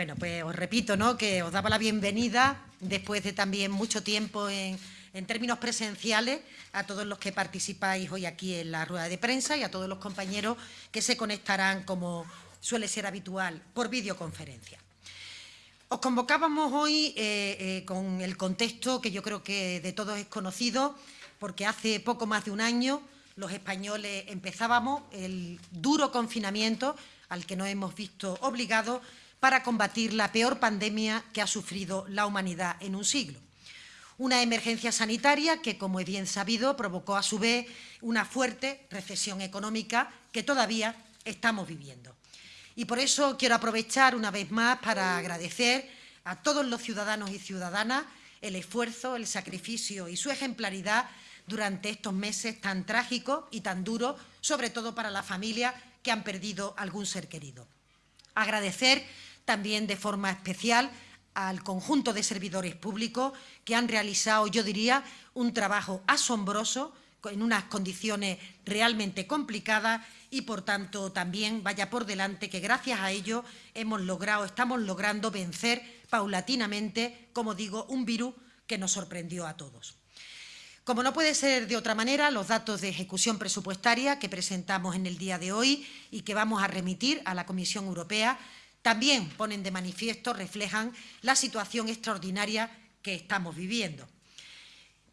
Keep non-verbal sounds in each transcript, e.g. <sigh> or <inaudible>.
Bueno, pues os repito, ¿no?, que os daba la bienvenida después de también mucho tiempo en, términos presenciales a todos los que participáis hoy aquí en la rueda de prensa y a todos los compañeros que se conectarán, como suele ser habitual, por videoconferencia. Os convocábamos hoy eh, eh, con el contexto que yo creo que de todos es conocido, porque hace poco más de un año los españoles empezábamos el duro confinamiento al que nos hemos visto obligados para combatir la peor pandemia que ha sufrido la humanidad en un siglo. Una emergencia sanitaria que, como es bien sabido, provocó a su vez una fuerte recesión económica que todavía estamos viviendo. Y por eso quiero aprovechar una vez más para agradecer a todos los ciudadanos y ciudadanas el esfuerzo, el sacrificio y su ejemplaridad durante estos meses tan trágicos y tan duros, sobre todo para las familias que han perdido algún ser querido. Agradecer también de forma especial al conjunto de servidores públicos que han realizado, yo diría, un trabajo asombroso en unas condiciones realmente complicadas y, por tanto, también vaya por delante que gracias a ello hemos logrado, estamos logrando vencer paulatinamente, como digo, un virus que nos sorprendió a todos. Como no puede ser de otra manera, los datos de ejecución presupuestaria que presentamos en el día de hoy y que vamos a remitir a la Comisión Europea también ponen de manifiesto, reflejan la situación extraordinaria que estamos viviendo.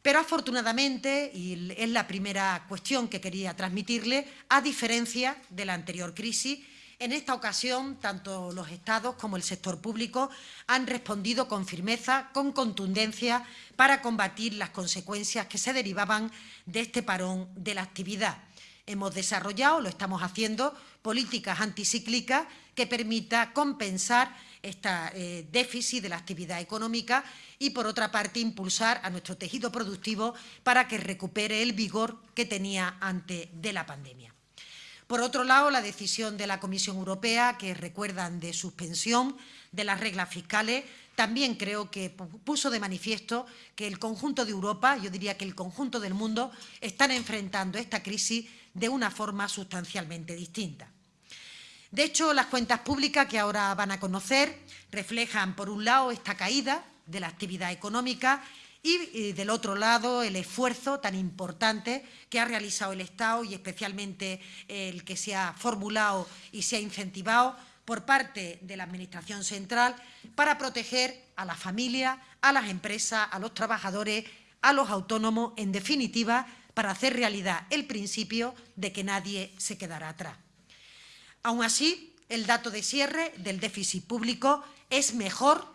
Pero afortunadamente, y es la primera cuestión que quería transmitirle, a diferencia de la anterior crisis, en esta ocasión, tanto los Estados como el sector público han respondido con firmeza, con contundencia, para combatir las consecuencias que se derivaban de este parón de la actividad. Hemos desarrollado, lo estamos haciendo, políticas anticíclicas que permita compensar este déficit de la actividad económica y, por otra parte, impulsar a nuestro tejido productivo para que recupere el vigor que tenía antes de la pandemia. Por otro lado, la decisión de la Comisión Europea, que recuerdan de suspensión de las reglas fiscales, también creo que puso de manifiesto que el conjunto de Europa, yo diría que el conjunto del mundo, están enfrentando esta crisis de una forma sustancialmente distinta. De hecho, las cuentas públicas que ahora van a conocer reflejan, por un lado, esta caída de la actividad económica y, del otro lado, el esfuerzo tan importante que ha realizado el Estado y especialmente el que se ha formulado y se ha incentivado por parte de la Administración central para proteger a la familia, a las empresas, a los trabajadores, a los autónomos, en definitiva, para hacer realidad el principio de que nadie se quedará atrás. Aún así, el dato de cierre del déficit público es mejor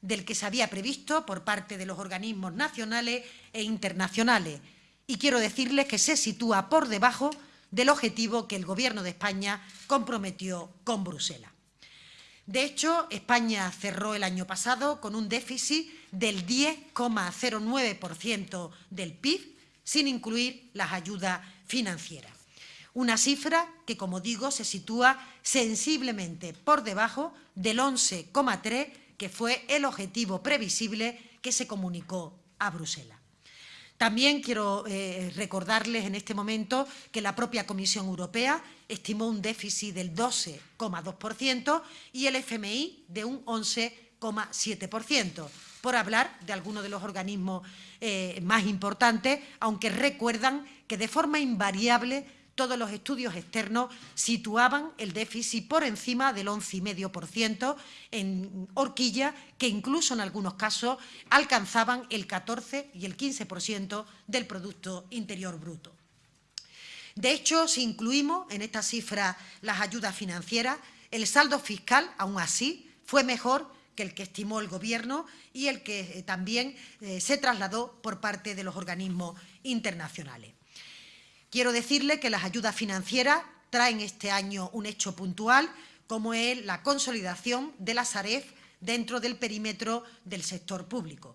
del que se había previsto por parte de los organismos nacionales e internacionales y quiero decirles que se sitúa por debajo del objetivo que el Gobierno de España comprometió con Bruselas. De hecho, España cerró el año pasado con un déficit del 10,09% del PIB, sin incluir las ayudas financieras. Una cifra que, como digo, se sitúa sensiblemente por debajo del 11,3 que fue el objetivo previsible que se comunicó a Bruselas. También quiero eh, recordarles en este momento que la propia Comisión Europea estimó un déficit del 12,2% y el FMI de un 11,7%, por hablar de algunos de los organismos eh, más importantes, aunque recuerdan que de forma invariable todos los estudios externos situaban el déficit por encima del 11,5% en horquilla, que incluso en algunos casos alcanzaban el 14 y el 15% del Producto Interior Bruto. De hecho, si incluimos en esta cifra las ayudas financieras, el saldo fiscal, aún así, fue mejor que el que estimó el Gobierno y el que eh, también eh, se trasladó por parte de los organismos internacionales. Quiero decirle que las ayudas financieras traen este año un hecho puntual, como es la consolidación de la Saref dentro del perímetro del sector público.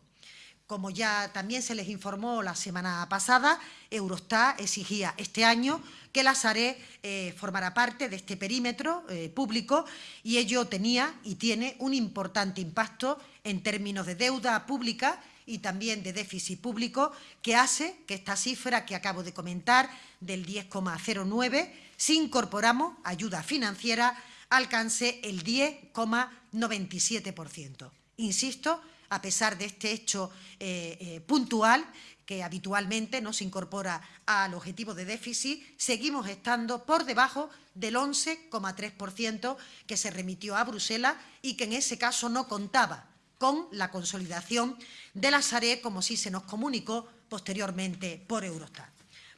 Como ya también se les informó la semana pasada, Eurostat exigía este año que la Saref eh, formara parte de este perímetro eh, público y ello tenía y tiene un importante impacto en términos de deuda pública y también de déficit público, que hace que esta cifra que acabo de comentar, del 10,09, si incorporamos ayuda financiera, alcance el 10,96%. 97%. Insisto, a pesar de este hecho eh, eh, puntual, que habitualmente no se incorpora al objetivo de déficit, seguimos estando por debajo del 11,3% que se remitió a Bruselas y que en ese caso no contaba con la consolidación de la SARE, como sí se nos comunicó posteriormente por Eurostat.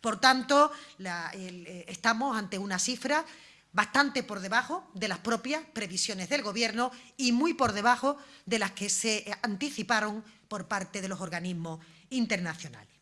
Por tanto, eh, estamos ante una cifra bastante por debajo de las propias previsiones del Gobierno y muy por debajo de las que se anticiparon por parte de los organismos internacionales.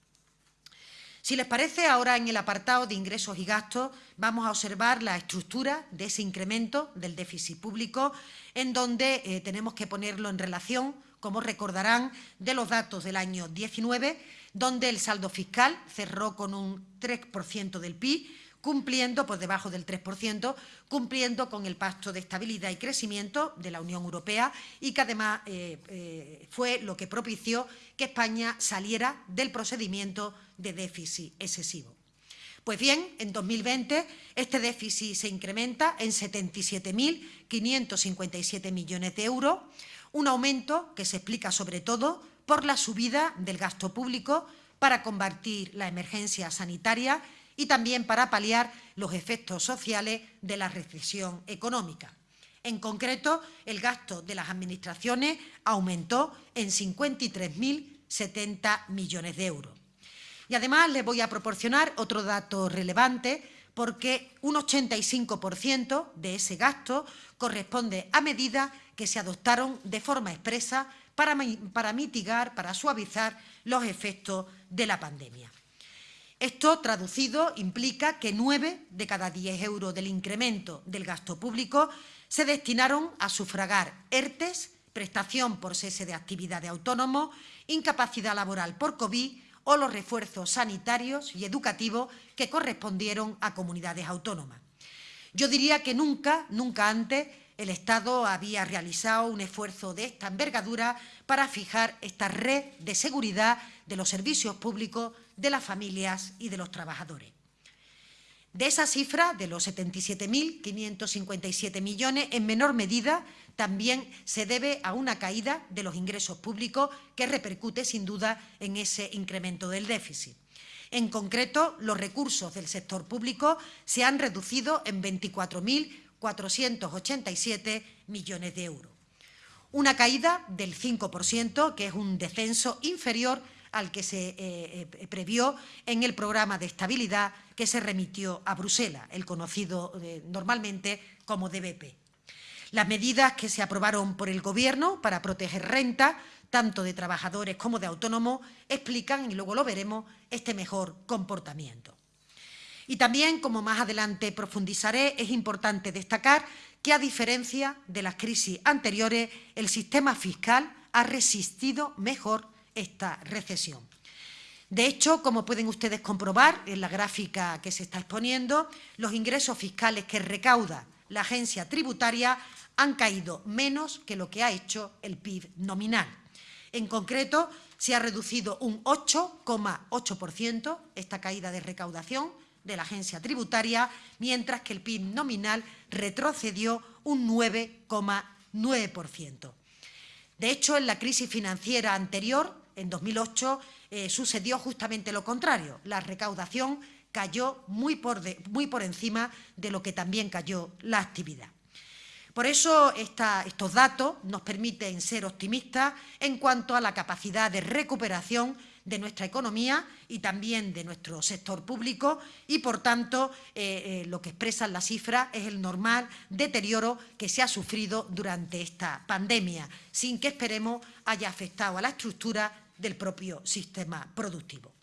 Si les parece, ahora en el apartado de ingresos y gastos vamos a observar la estructura de ese incremento del déficit público, en donde eh, tenemos que ponerlo en relación, como recordarán, de los datos del año 19, donde el saldo fiscal cerró con un 3% del PIB, cumpliendo por debajo del 3%, cumpliendo con el Pacto de Estabilidad y Crecimiento de la Unión Europea y que además eh, eh, fue lo que propició que España saliera del procedimiento de déficit excesivo. Pues bien, en 2020 este déficit se incrementa en 77.557 millones de euros, un aumento que se explica sobre todo por la subida del gasto público para combatir la emergencia sanitaria y también para paliar los efectos sociales de la recesión económica. En concreto, el gasto de las administraciones aumentó en 53.070 millones de euros. Y además les voy a proporcionar otro dato relevante porque un 85% de ese gasto corresponde a medidas que se adoptaron de forma expresa para, para mitigar, para suavizar los efectos de la pandemia. Esto, traducido, implica que nueve de cada diez euros del incremento del gasto público se destinaron a sufragar ERTES, prestación por cese de actividad de autónomo, incapacidad laboral por COVID o los refuerzos sanitarios y educativos que correspondieron a comunidades autónomas. Yo diría que nunca, nunca antes, el Estado había realizado un esfuerzo de esta envergadura para fijar esta red de seguridad de los servicios públicos de las familias y de los trabajadores. De esa cifra, de los 77.557 millones, en menor medida también se debe a una caída de los ingresos públicos que repercute sin duda en ese incremento del déficit. En concreto, los recursos del sector público se han reducido en 24.487 millones de euros. Una caída del 5%, que es un descenso inferior al que se eh, eh, previó en el programa de estabilidad que se remitió a Bruselas, el conocido eh, normalmente como DBP. Las medidas que se aprobaron por el Gobierno para proteger renta, tanto de trabajadores como de autónomos, explican, y luego lo veremos, este mejor comportamiento. Y también, como más adelante profundizaré, es importante destacar que, a diferencia de las crisis anteriores, el sistema fiscal ha resistido mejor esta recesión. De hecho, como pueden ustedes comprobar en la gráfica que se está exponiendo, los ingresos fiscales que recauda la agencia tributaria han caído menos que lo que ha hecho el PIB nominal. En concreto, se ha reducido un 8,8% esta caída de recaudación de la agencia tributaria, mientras que el PIB nominal retrocedió un 9,9%. De hecho, en la crisis financiera anterior, en 2008 eh, sucedió justamente lo contrario. La recaudación cayó muy por, encima de lo que también cayó la actividad. Por eso estos datos nos permiten ser optimistas en cuanto a la capacidad de recuperación de nuestra economía y también de nuestro sector público y, por tanto, eh, eh, lo que expresan las cifras es el normal deterioro que se ha sufrido durante esta pandemia, sin que esperemos haya afectado a la estructura del propio sistema productivo.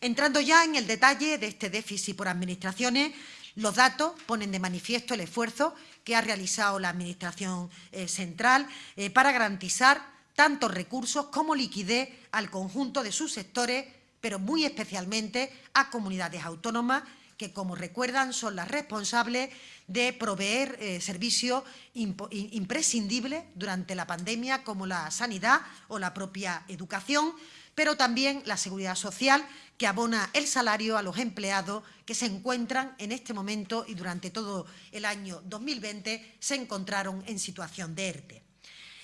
Entrando ya en el detalle de este déficit por administraciones, los datos ponen de manifiesto el esfuerzo que ha realizado la Administración eh, central eh, para garantizar tantos recursos como liquidez al conjunto de sus sectores, pero muy especialmente a comunidades autónomas que, como recuerdan, son las responsables de proveer eh, servicios imprescindibles durante la pandemia, como la sanidad o la propia educación, pero también la seguridad social, que abona el salario a los empleados que se encuentran en este momento y durante todo el año 2020 se encontraron en situación de ERTE.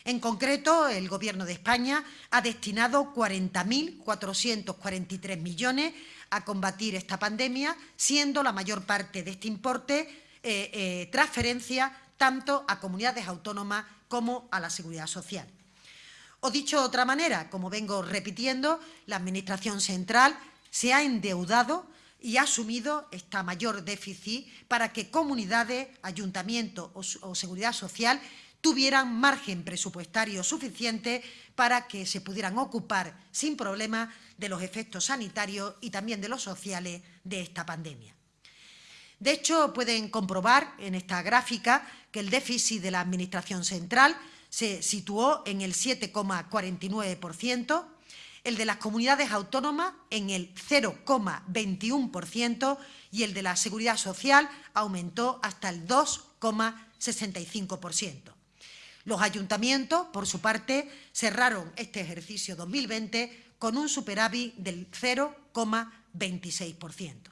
En concreto, el Gobierno de España ha destinado 40.443 millones a combatir esta pandemia, siendo la mayor parte de este importe eh, eh, transferencia tanto a comunidades autónomas como a la Seguridad Social. O dicho de otra manera, como vengo repitiendo, la Administración central se ha endeudado y ha asumido esta mayor déficit para que comunidades, ayuntamientos o, o seguridad social tuvieran margen presupuestario suficiente para que se pudieran ocupar sin problema de los efectos sanitarios y también de los sociales de esta pandemia. De hecho, pueden comprobar en esta gráfica que el déficit de la Administración central se situó en el 7,49%, el de las comunidades autónomas en el 0,21% y el de la Seguridad Social aumentó hasta el 2,65%. Los ayuntamientos, por su parte, cerraron este ejercicio 2020 con un superávit del 0,26%.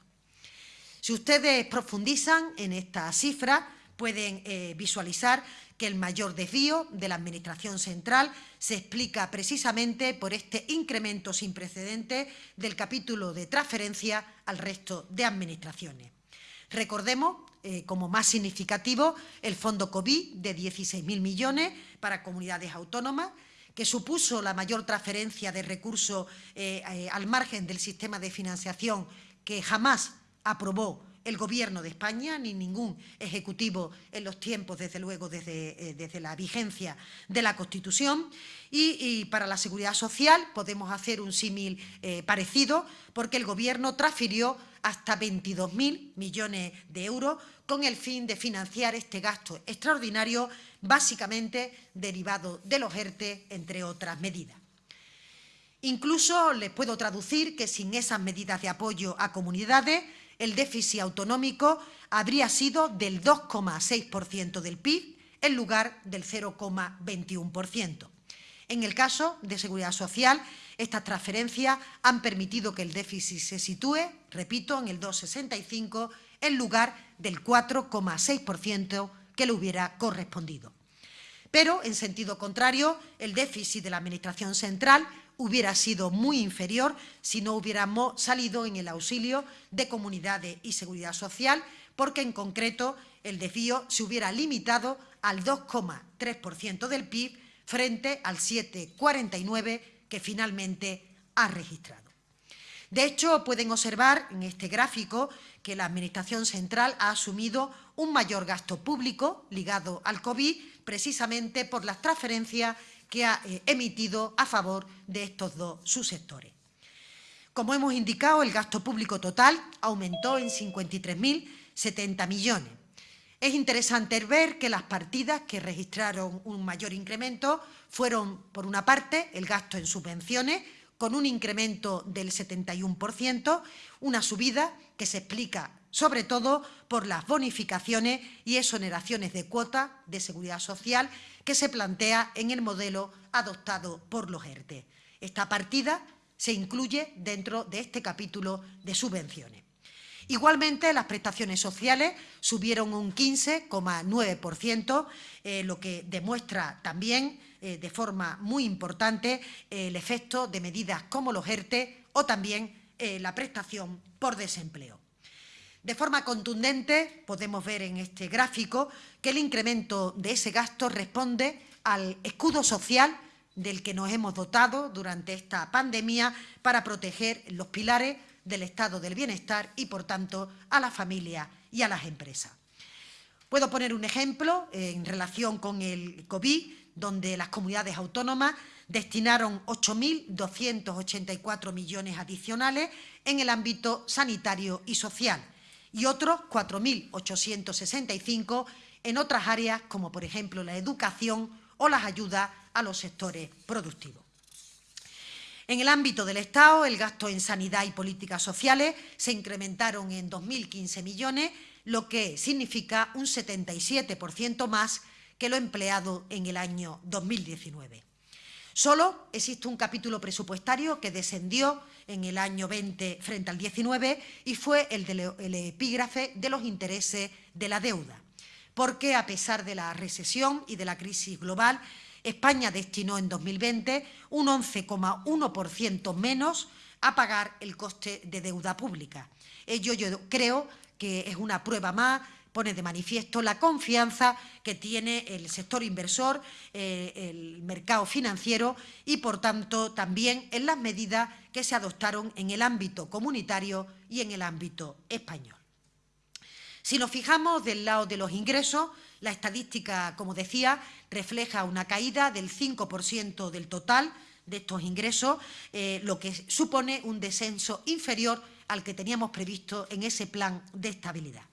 Si ustedes profundizan en esta cifra, pueden eh, visualizar que el mayor desvío de la Administración central se explica precisamente por este incremento sin precedentes del capítulo de transferencia al resto de administraciones. Recordemos eh, como más significativo el fondo COVID de 16.000 millones para comunidades autónomas, que supuso la mayor transferencia de recursos eh, eh, al margen del sistema de financiación que jamás aprobó el Gobierno de España, ni ningún ejecutivo en los tiempos, desde luego, desde, eh, desde la vigencia de la Constitución. Y, para la Seguridad Social podemos hacer un símil eh, parecido, porque el Gobierno transfirió hasta 22.000 millones de euros con el fin de financiar este gasto extraordinario, básicamente derivado de los ERTE, entre otras medidas. Incluso les puedo traducir que sin esas medidas de apoyo a comunidades, el déficit autonómico habría sido del 2,6% del PIB en lugar del 0,21%. En el caso de Seguridad Social, estas transferencias han permitido que el déficit se sitúe, repito, en el 2,65 en lugar del 4,6% que le hubiera correspondido. Pero, en sentido contrario, el déficit de la Administración central hubiera sido muy inferior si no hubiéramos salido en el auxilio de comunidades y seguridad social, porque en concreto el desvío se hubiera limitado al 2,3% del PIB frente al 7,49% que finalmente ha registrado. De hecho, pueden observar en este gráfico que la Administración central ha asumido un mayor gasto público ligado al COVID precisamente por las transferencias que ha eh, emitido a favor de estos dos subsectores. Como hemos indicado, el gasto público total aumentó en 53.070 millones. Es interesante ver que las partidas que registraron un mayor incremento fueron, por una parte, el gasto en subvenciones, con un incremento del 71%, una subida que se explica sobre todo por las bonificaciones y exoneraciones de cuotas de seguridad social que se plantea en el modelo adoptado por los ERTE. Esta partida se incluye dentro de este capítulo de subvenciones. Igualmente, las prestaciones sociales subieron un 15,9%, eh, lo que demuestra también eh, de forma muy importante eh, el efecto de medidas como los ERTE o también la prestación por desempleo. De forma contundente, podemos ver en este gráfico que el incremento de ese gasto responde al escudo social del que nos hemos dotado durante esta pandemia para proteger los pilares del estado del bienestar y, por tanto, a la familia y a las empresas. Puedo poner un ejemplo en relación con el COVID, donde las comunidades autónomas destinaron 8.284 millones adicionales en el ámbito sanitario y social, y otros 4.865 en otras áreas como, por ejemplo, la educación o las ayudas a los sectores productivos. En el ámbito del Estado, el gasto en sanidad y políticas sociales se incrementaron en 2.015 millones, lo que significa un 77% más que lo empleado en el año 2019. Solo existe un capítulo presupuestario que descendió en el año 20 frente al 19 y fue el del epígrafe de los intereses de la deuda, porque a pesar de la recesión y de la crisis global, España destinó en 2020 un 11,1% menos a pagar el coste de deuda pública. Ello yo creo que es una prueba más pone de manifiesto la confianza que tiene el sector inversor, eh, el mercado financiero y, por tanto, también en las medidas que se adoptaron en el ámbito comunitario y en el ámbito español. Si nos fijamos del lado de los ingresos, la estadística, como decía, refleja una caída del 5% del total de estos ingresos, eh, lo que supone un descenso inferior al que teníamos previsto en ese plan de estabilidad.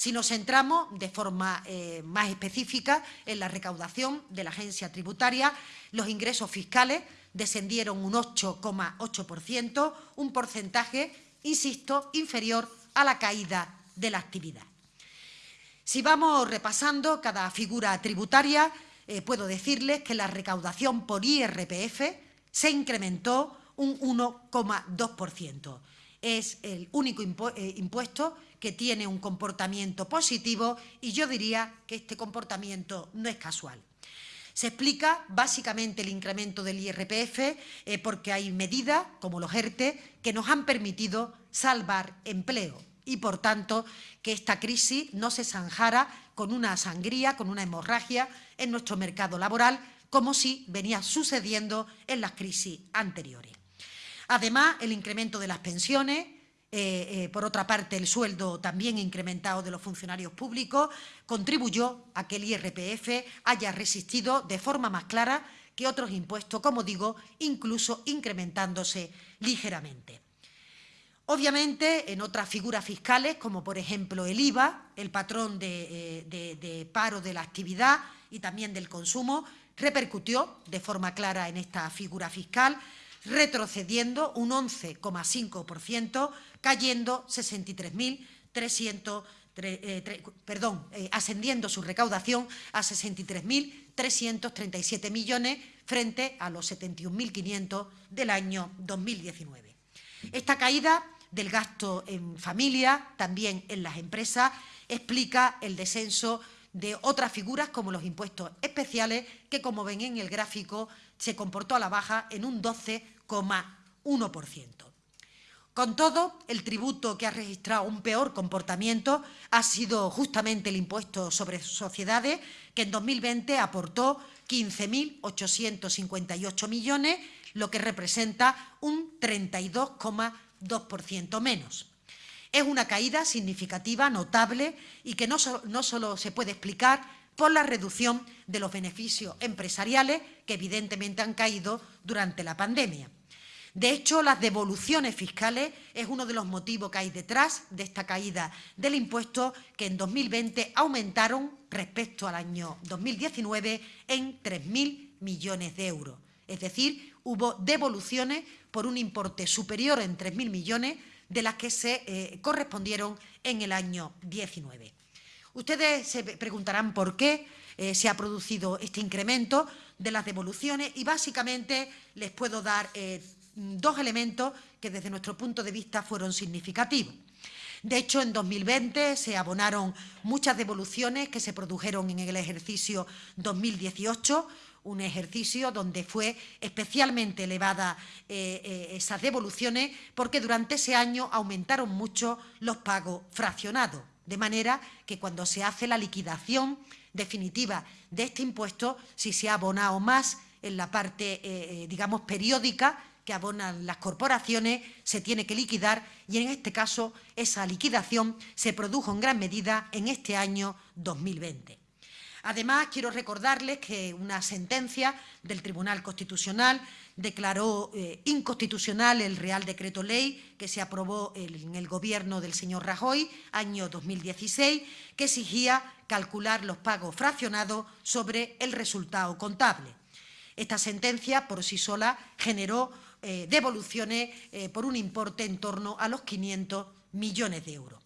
Si nos centramos de forma eh, más específica en la recaudación de la agencia tributaria, los ingresos fiscales descendieron un 8,8%, un porcentaje, insisto, inferior a la caída de la actividad. Si vamos repasando cada figura tributaria, eh, puedo decirles que la recaudación por IRPF se incrementó un 1,2%. Es el único eh, impuesto que tiene un comportamiento positivo y yo diría que este comportamiento no es casual. Se explica básicamente el incremento del IRPF eh, porque hay medidas, como los ERTE, que nos han permitido salvar empleo y, por tanto, que esta crisis no se zanjara con una sangría, con una hemorragia en nuestro mercado laboral, como si venía sucediendo en las crisis anteriores. Además, el incremento de las pensiones, eh, eh, por otra parte, el sueldo también incrementado de los funcionarios públicos contribuyó a que el IRPF haya resistido de forma más clara que otros impuestos, como digo, incluso incrementándose ligeramente. Obviamente, en otras figuras fiscales, como por ejemplo el IVA, el patrón eh, de paro de la actividad y también del consumo, repercutió de forma clara en esta figura fiscal, retrocediendo un 11,5%, cayendo 63.300 eh, perdón, eh, ascendiendo su recaudación a 63.337 millones frente a los 71.500 del año 2019. Esta caída del gasto en familia, también en las empresas, explica el descenso de otras figuras como los impuestos especiales, que como ven en el gráfico se comportó a la baja en un 12,1%. Con todo, el tributo que ha registrado un peor comportamiento ha sido justamente el impuesto sobre sociedades, que en 2020 aportó 15.858 millones, lo que representa un 32,2% menos. Es una caída significativa, notable, y que no, no solo se puede explicar por la reducción de los beneficios empresariales que evidentemente han caído durante la pandemia. De hecho, las devoluciones fiscales es uno de los motivos que hay detrás de esta caída del impuesto que en 2020 aumentaron respecto al año 2019 en 3.000 millones de euros. Es decir, hubo devoluciones por un importe superior en 3.000 millones de las que se eh, correspondieron en el año 19. Ustedes se preguntarán por qué eh, se ha producido este incremento de las devoluciones y básicamente les puedo dar eh, dos elementos que desde nuestro punto de vista fueron significativos. De hecho, en 2020 se abonaron muchas devoluciones que se produjeron en el ejercicio 2018, un ejercicio donde fue especialmente elevada eh, esas devoluciones porque durante ese año aumentaron mucho los pagos fraccionados. De manera que cuando se hace la liquidación definitiva de este impuesto, si se ha abonado más en la parte, eh, eh, digamos, periódica que abonan las corporaciones, se tiene que liquidar y en este caso esa liquidación se produjo en gran medida en este año 2020. Además, quiero recordarles que una sentencia del Tribunal Constitucional declaró eh, inconstitucional el Real Decreto Ley que se aprobó en el gobierno del señor Rajoy, año 2016, que exigía calcular los pagos fraccionados sobre el resultado contable. Esta sentencia, por sí sola, generó eh, devoluciones eh, por un importe en torno a los 500 millones de euros.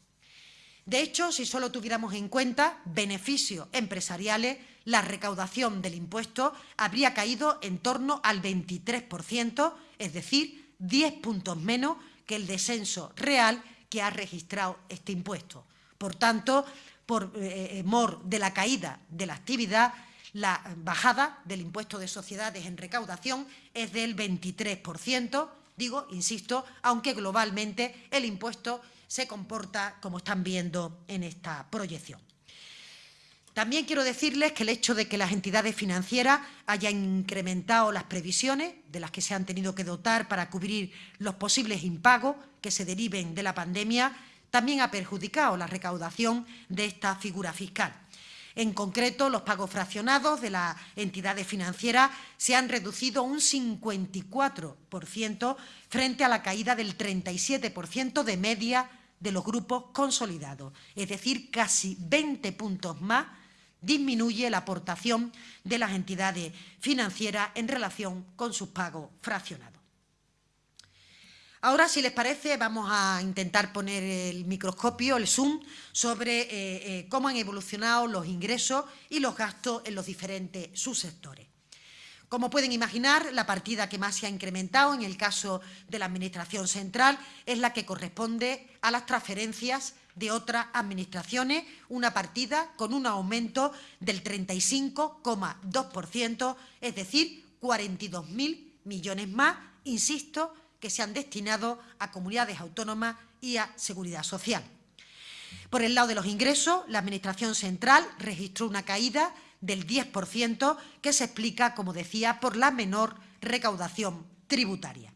De hecho, si solo tuviéramos en cuenta beneficios empresariales, la recaudación del impuesto habría caído en torno al 23%, es decir, 10 puntos menos que el descenso real que ha registrado este impuesto. Por tanto, por eh, eh, mor de la caída de la actividad, la bajada del impuesto de sociedades en recaudación es del 23%, digo, insisto, aunque globalmente el impuesto se comporta como están viendo en esta proyección. También quiero decirles que el hecho de que las entidades financieras hayan incrementado las previsiones de las que se han tenido que dotar para cubrir los posibles impagos que se deriven de la pandemia también ha perjudicado la recaudación de esta figura fiscal. En concreto, los pagos fraccionados de las entidades financieras se han reducido un 54% frente a la caída del 37% de media de los grupos consolidados, es decir, casi 20 puntos más disminuye la aportación de las entidades financieras en relación con sus pagos fraccionados. Ahora, si les parece, vamos a intentar poner el microscopio, el zoom, sobre eh, eh, cómo han evolucionado los ingresos y los gastos en los diferentes subsectores. Como pueden imaginar, la partida que más se ha incrementado en el caso de la Administración central es la que corresponde a las transferencias de otras administraciones, una partida con un aumento del 35,2%, es decir, 42.000 millones más, insisto, que se han destinado a comunidades autónomas y a seguridad social. Por el lado de los ingresos, la Administración central registró una caída del 10%, que se explica, como decía, por la menor recaudación tributaria.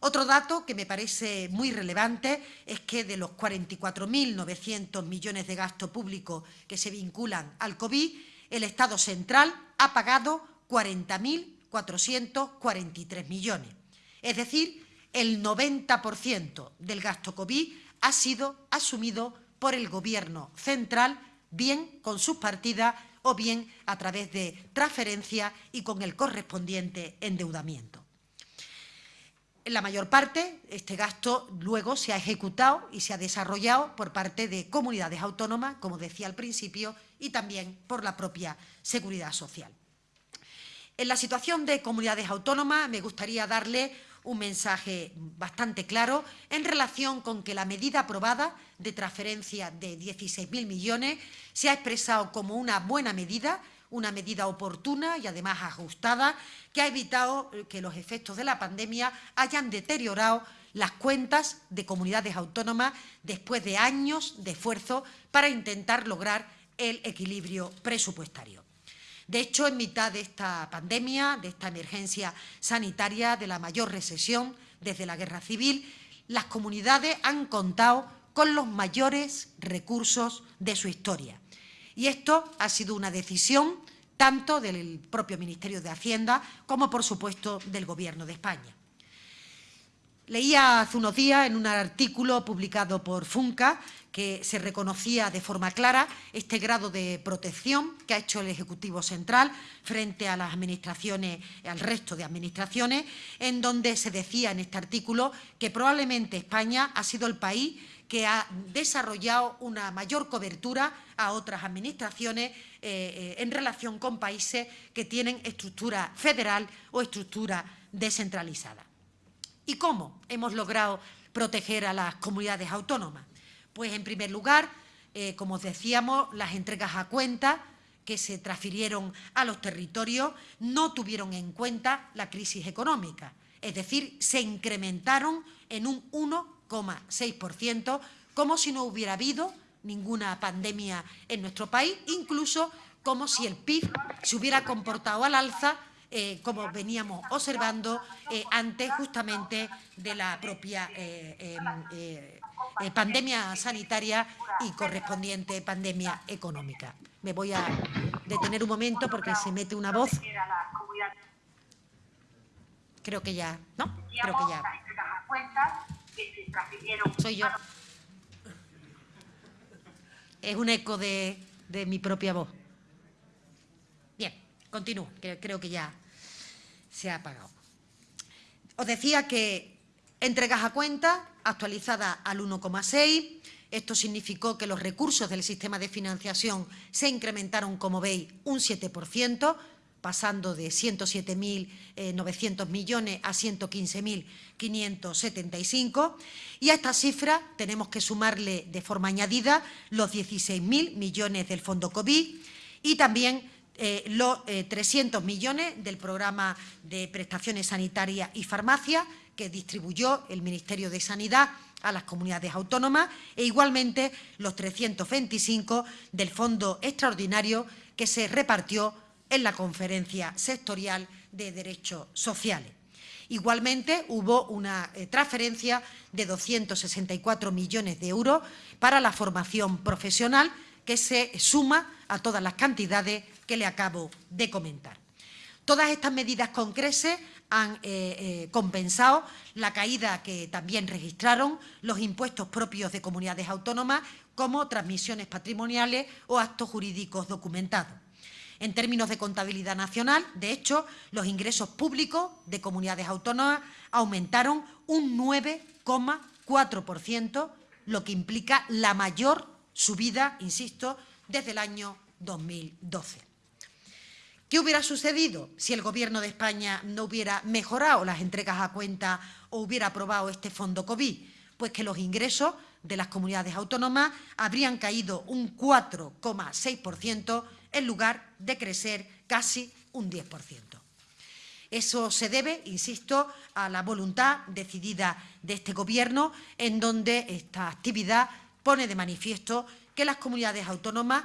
Otro dato que me parece muy relevante es que de los 44.900 millones de gasto público que se vinculan al COVID, el Estado central ha pagado 40.443 millones. Es decir, el 90% del gasto COVID ha sido asumido por el Gobierno central, bien con sus partidas o bien a través de transferencia y con el correspondiente endeudamiento. En la mayor parte, este gasto luego se ha ejecutado y se ha desarrollado por parte de comunidades autónomas, como decía al principio, y también por la propia Seguridad Social. En la situación de comunidades autónomas me gustaría darle un mensaje bastante claro en relación con que la medida aprobada de transferencia de 16.000 millones se ha expresado como una buena medida una medida oportuna y además ajustada que ha evitado eh, que los efectos de la pandemia hayan deteriorado las cuentas de comunidades autónomas después de años de esfuerzo para intentar lograr el equilibrio presupuestario. De hecho, en mitad de esta pandemia, de esta emergencia sanitaria, de la mayor recesión desde la guerra civil, las comunidades han contado con los mayores recursos de su historia. Y esto ha sido una decisión tanto del propio Ministerio de Hacienda como, por supuesto, del Gobierno de España. Leía hace unos días en un artículo publicado por FUNCA que se reconocía de forma clara este grado de protección que ha hecho el Ejecutivo Central frente a las administraciones, al resto de administraciones, en donde se decía en este artículo que probablemente España ha sido el país que ha desarrollado una mayor cobertura a otras administraciones eh, eh, en relación con países que tienen estructura federal o estructura descentralizada. ¿Y cómo hemos logrado proteger a las comunidades autónomas? Pues, en primer lugar, eh, como decíamos, las entregas a cuenta que se transfirieron a los territorios no tuvieron en cuenta la crisis económica, es decir, se incrementaron en un 1,6%, como si no hubiera habido ninguna pandemia en nuestro país, incluso como si el PIB se hubiera comportado al alza, eh, como veníamos observando eh, antes justamente de la propia eh, em, pandemia sanitaria y correspondiente pandemia económica. Me voy a detener un momento porque se mete una voz. Creo que ya, ¿no? Creo que ya. Soy yo. Es un eco de, mi propia voz. Bien, continúo, creo que ya se ha apagado. Os decía que entregas a cuenta actualizada al 1,6, Esto significó que los recursos del sistema de financiación se incrementaron, como veis, un 7%, pasando de 107.900 eh, millones a 115.575. Y a esta cifra tenemos que sumarle de forma añadida los 16.000 millones del Fondo COVID y también eh, los 300 eh, millones del programa de prestaciones sanitarias y farmacia que distribuyó el Ministerio de Sanidad a las comunidades autónomas e igualmente los 325 del Fondo Extraordinario que se repartió en la Conferencia Sectorial de Derechos Sociales. Igualmente, hubo una eh, transferencia de 264 millones de euros para la formación profesional que se suma a todas las cantidades que le acabo de comentar. Todas estas medidas con creces han eh, eh, compensado la caída que también registraron los impuestos propios de comunidades autónomas como transmisiones patrimoniales o actos jurídicos documentados. En términos de contabilidad nacional, de hecho, los ingresos públicos de comunidades autónomas aumentaron un 9,4%, lo que implica la mayor subida, insisto, desde el año 2012. ¿Qué hubiera sucedido si el Gobierno de España no hubiera mejorado las entregas a cuenta o hubiera aprobado este fondo COVID? Pues que los ingresos de las comunidades autónomas habrían caído un 4,6% en lugar de crecer casi un 10%. Eso se debe, insisto, a la voluntad decidida de este Gobierno, en donde esta actividad pone de manifiesto que las comunidades autónomas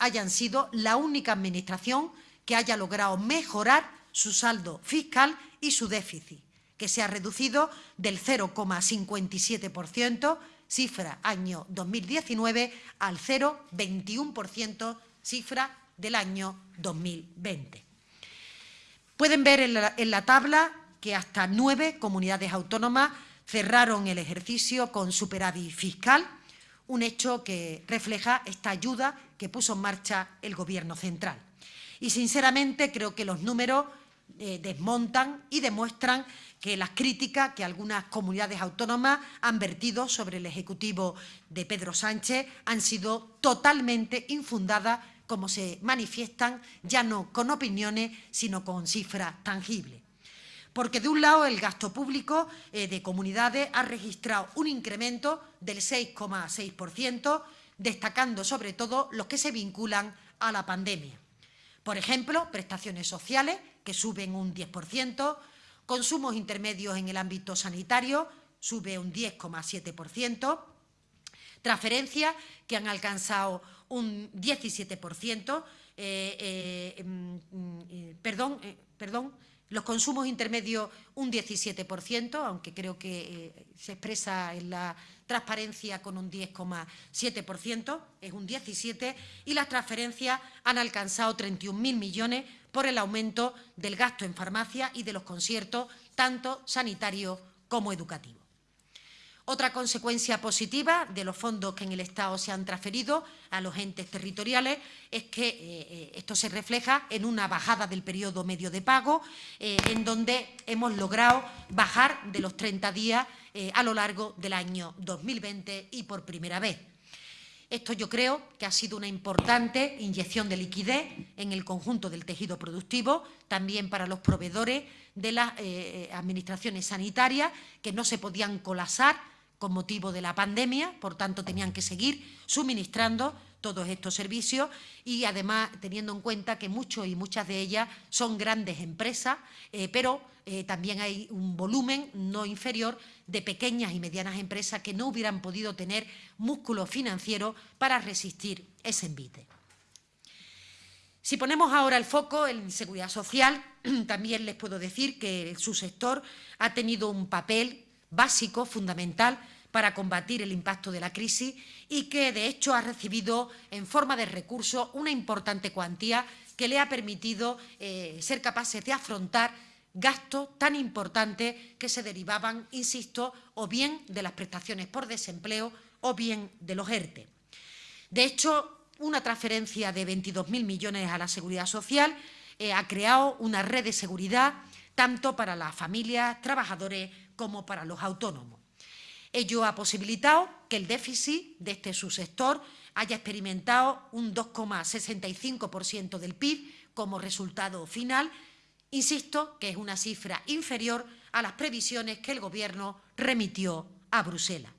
hayan sido la única administración que haya logrado mejorar su saldo fiscal y su déficit, que se ha reducido del 0,57%, cifra año 2019, al 0,21%, cifra del año 2020. Pueden ver en la, tabla que hasta nueve comunidades autónomas cerraron el ejercicio con superávit fiscal, un hecho que refleja esta ayuda que puso en marcha el Gobierno central. Y, sinceramente, creo que los números eh, desmontan y demuestran que las críticas que algunas comunidades autónomas han vertido sobre el Ejecutivo de Pedro Sánchez han sido totalmente infundadas como se manifiestan ya no con opiniones, sino con cifras tangibles. Porque de un lado el gasto público eh, de comunidades ha registrado un incremento del 6,6%, destacando sobre todo los que se vinculan a la pandemia. Por ejemplo, prestaciones sociales, que suben un 10%, consumos intermedios en el ámbito sanitario, sube un 10,7%, transferencias que han alcanzado un 17%, eh, eh, mm, mm, perdón, eh, perdón, los consumos intermedios un 17%, aunque creo que se expresa en la transparencia con un 10,7%, es un 17%, y las transferencias han alcanzado 31.000 millones por el aumento del gasto en farmacia y de los conciertos, tanto sanitarios como educativos. Otra consecuencia positiva de los fondos que en el Estado se han transferido a los entes territoriales es que eh, eh, esto se refleja en una bajada del periodo medio de pago, eh, en donde hemos logrado bajar de los 30 días a lo largo del año 2020 y por primera vez. Esto yo creo que ha sido una importante inyección de liquidez en el conjunto del tejido productivo, también para los proveedores de las administraciones sanitarias, que no se podían colapsar con motivo de la pandemia, por tanto tenían que seguir suministrando todos estos servicios y además teniendo en cuenta que muchos y muchas de ellas son grandes empresas, eh, pero eh, también hay un volumen no inferior de pequeñas y medianas empresas que no hubieran podido tener músculo financiero para resistir ese envite. Si ponemos ahora el foco en seguridad social, <clears throat> también les puedo decir que su sector ha tenido un papel básico, fundamental, para combatir el impacto de la crisis y que, de hecho, ha recibido en forma de recursos una importante cuantía que le ha permitido eh, ser capaces de afrontar gastos tan importantes que se derivaban, insisto, o bien de las prestaciones por desempleo o bien de los ERTE. De hecho, una transferencia de 22.000 millones a la Seguridad Social eh, ha creado una red de seguridad tanto para las familias, trabajadores como para los autónomos. Ello ha posibilitado que el déficit de este subsector haya experimentado un 2,65% del PIB como resultado final, insisto que es una cifra inferior a las previsiones que el Gobierno remitió a Bruselas.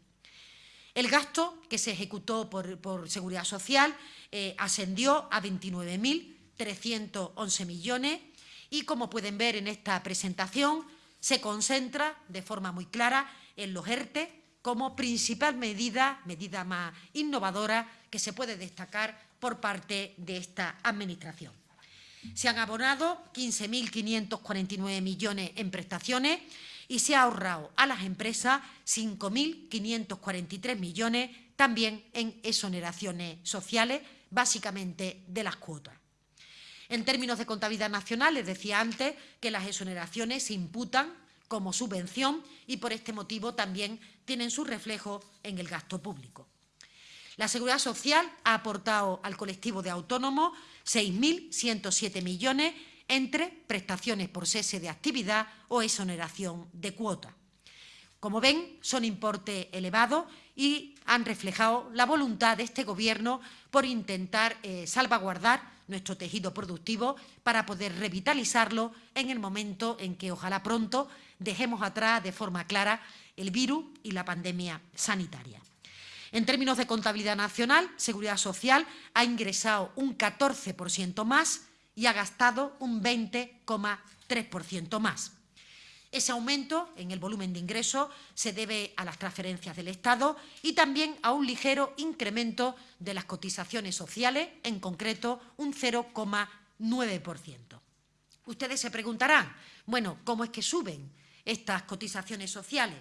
El gasto que se ejecutó por, Seguridad Social eh, ascendió a 29.311 millones y, como pueden ver en esta presentación, se concentra de forma muy clara en los ERTE como principal medida, medida más innovadora que se puede destacar por parte de esta Administración. Se han abonado 15.549 millones en prestaciones y se ha ahorrado a las empresas 5.543 millones también en exoneraciones sociales, básicamente de las cuotas. En términos de contabilidad nacional, les decía antes que las exoneraciones se imputan como subvención y por este motivo también tienen su reflejo en el gasto público. La Seguridad Social ha aportado al colectivo de autónomos 6.107 millones entre prestaciones por cese de actividad o exoneración de cuota. Como ven, son importes elevados y han reflejado la voluntad de este Gobierno por intentar eh, salvaguardar nuestro tejido productivo para poder revitalizarlo en el momento en que, ojalá pronto, dejemos atrás de forma clara el virus y la pandemia sanitaria. En términos de contabilidad nacional, Seguridad Social ha ingresado un 14% más y ha gastado un 20,3% más. Ese aumento en el volumen de ingresos se debe a las transferencias del Estado y también a un ligero incremento de las cotizaciones sociales, en concreto un 0,9%. Ustedes se preguntarán, bueno, ¿cómo es que suben estas cotizaciones sociales?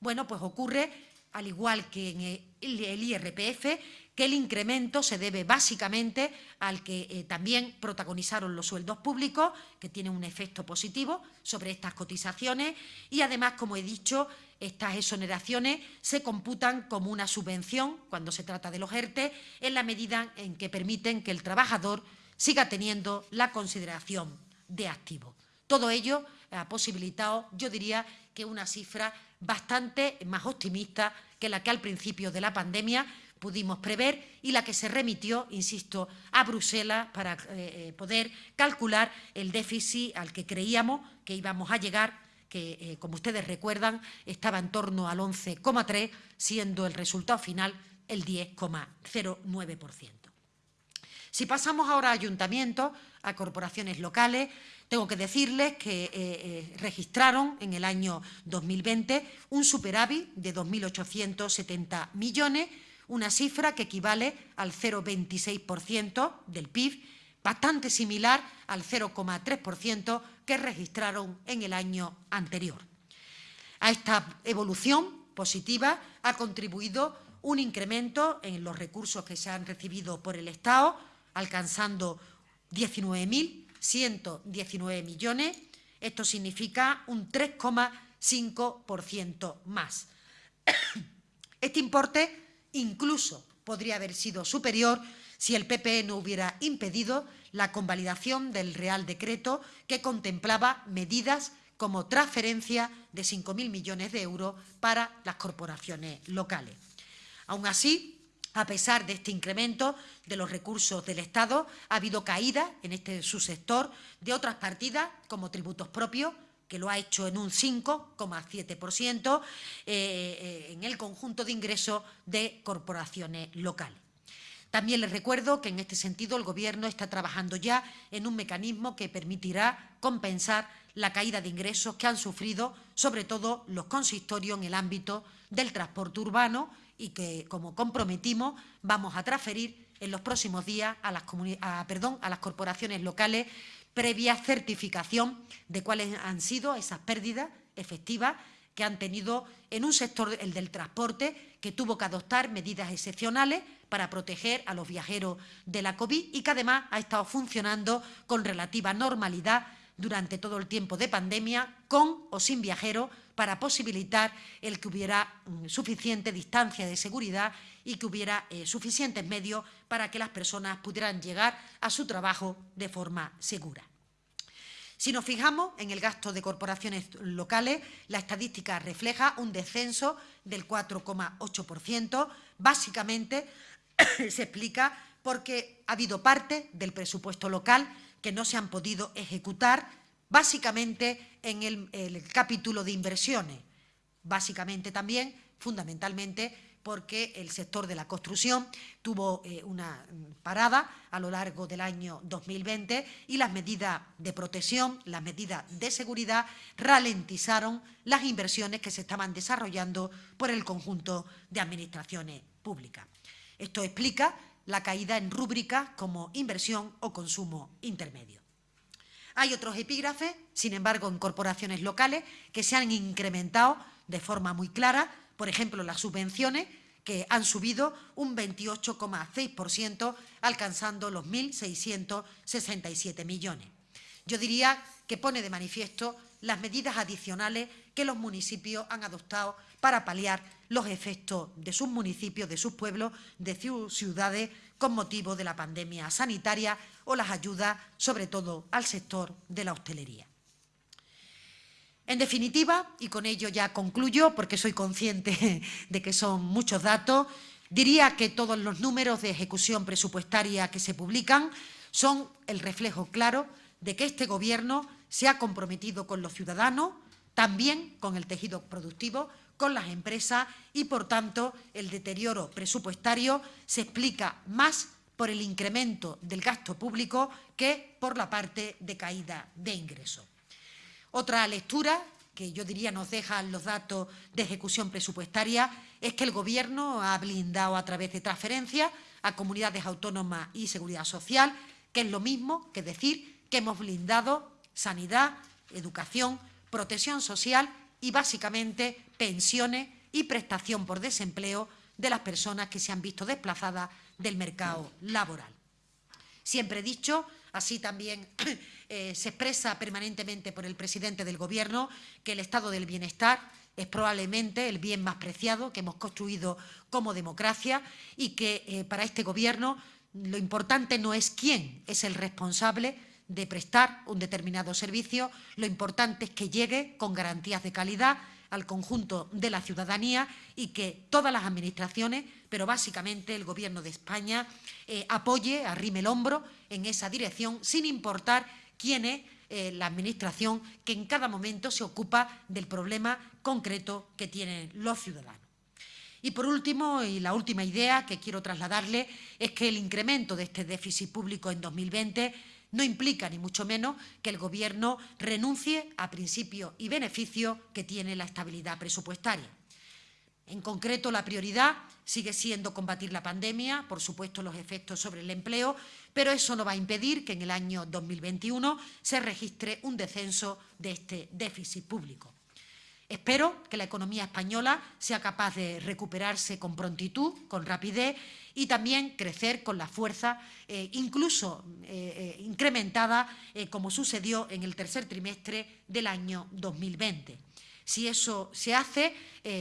Bueno, pues ocurre, al igual que en el IRPF, que el incremento se debe básicamente al que eh, también protagonizaron los sueldos públicos, que tienen un efecto positivo sobre estas cotizaciones y además, como he dicho, estas exoneraciones se computan como una subvención cuando se trata de los ERTE en la medida en que permiten que el trabajador siga teniendo la consideración de activo. Todo ello ha posibilitado, yo diría, que una cifra bastante más optimista que la que al principio de la pandemia pudimos prever y la que se remitió, insisto, a Bruselas para eh, eh, poder calcular el déficit al que creíamos que íbamos a llegar que, eh, como ustedes recuerdan, estaba en torno al 11,3, siendo el resultado final el 10,09%. Si pasamos ahora a ayuntamientos, a corporaciones locales, tengo que decirles que registraron en el año 2020 un superávit de 2.870 millones, una cifra que equivale al 0,26% del PIB, bastante similar al 0,3% que registraron en el año anterior. A esta evolución positiva ha contribuido un incremento en los recursos que se han recibido por el Estado, alcanzando 19.119 millones. Esto significa un 3,5% más. <coughs> Este importe Incluso podría haber sido superior si el PP no hubiera impedido la convalidación del Real Decreto que contemplaba medidas como transferencia de 5.000 millones de euros para las corporaciones locales. Aún así, a pesar de este incremento de los recursos del Estado, ha habido caída en este subsector de otras partidas como tributos propios, que lo ha hecho en un 5,7% eh, eh, en el conjunto de ingresos de corporaciones locales. También les recuerdo que en este sentido el Gobierno está trabajando ya en un mecanismo que permitirá compensar la caída de ingresos que han sufrido sobre todo los consistorios en el ámbito del transporte urbano y que, como comprometimos, vamos a transferir en los próximos días a las, perdón, a las corporaciones locales previa certificación de cuáles han sido esas pérdidas efectivas que han tenido en un sector, el del transporte, que tuvo que adoptar medidas excepcionales para proteger a los viajeros de la COVID y que además ha estado funcionando con relativa normalidad durante todo el tiempo de pandemia, con o sin viajeros, para posibilitar el que hubiera mm, suficiente distancia de seguridad y que hubiera eh, suficientes medios para que las personas pudieran llegar a su trabajo de forma segura. Si nos fijamos en el gasto de corporaciones locales, la estadística refleja un descenso del 4,8%. Básicamente <coughs> se explica porque ha habido parte del presupuesto local que no se han podido ejecutar, básicamente en el, el capítulo de inversiones. Básicamente también, fundamentalmente, porque el sector de la construcción tuvo eh, una parada a lo largo del año 2020 y las medidas de protección, las medidas de seguridad ralentizaron las inversiones que se estaban desarrollando por el conjunto de administraciones públicas. Esto explica la caída en rúbricas como inversión o consumo intermedio. Hay otros epígrafes, sin embargo, en corporaciones locales que se han incrementado de forma muy clara por ejemplo, las subvenciones que han subido un 28,6%, alcanzando los 1.667 millones. Yo diría que pone de manifiesto las medidas adicionales que los municipios han adoptado para paliar los efectos de sus municipios, de sus pueblos, de sus ciudades, con motivo de la pandemia sanitaria o las ayudas, sobre todo, al sector de la hostelería. En definitiva, y con ello ya concluyo, porque soy consciente <laughs> de que son muchos datos, diría que todos los números de ejecución presupuestaria que se publican son el reflejo claro de que este Gobierno se ha comprometido con los ciudadanos, también con el tejido productivo, con las empresas y, por tanto, el deterioro presupuestario se explica más por el incremento del gasto público que por la parte de caída de ingresos. Otra lectura que yo diría nos dejan los datos de ejecución presupuestaria es que el Gobierno ha blindado a través de transferencias a comunidades autónomas y seguridad social, que es lo mismo que decir que hemos blindado sanidad, educación, protección social y básicamente pensiones y prestación por desempleo de las personas que se han visto desplazadas del mercado laboral. Siempre he dicho Así también <clears throat> eh, se expresa permanentemente por el presidente del Gobierno que el estado del bienestar es probablemente el bien más preciado que hemos construido como democracia y que eh, para este Gobierno lo importante no es quién es el responsable de prestar un determinado servicio, lo importante es que llegue con garantías de calidad al conjunto de la ciudadanía y que todas las administraciones, pero básicamente el Gobierno de España, eh, apoye, arrime el hombro en esa dirección, sin importar quién es eh, la Administración que en cada momento se ocupa del problema concreto que tienen los ciudadanos. Y por último, y la última idea que quiero trasladarle, es que el incremento de este déficit público en 2020 no implica, ni mucho menos, que el Gobierno renuncie a principios y beneficios que tiene la estabilidad presupuestaria. En concreto, la prioridad sigue siendo combatir la pandemia, por supuesto los efectos sobre el empleo, pero eso no va a impedir que en el año 2021 se registre un descenso de este déficit público. Espero que la economía española sea capaz de recuperarse con prontitud, con rapidez y también crecer con la fuerza, eh, incluso eh, eh, incrementada, como sucedió en el tercer trimestre del año 2020. Si eso se hace,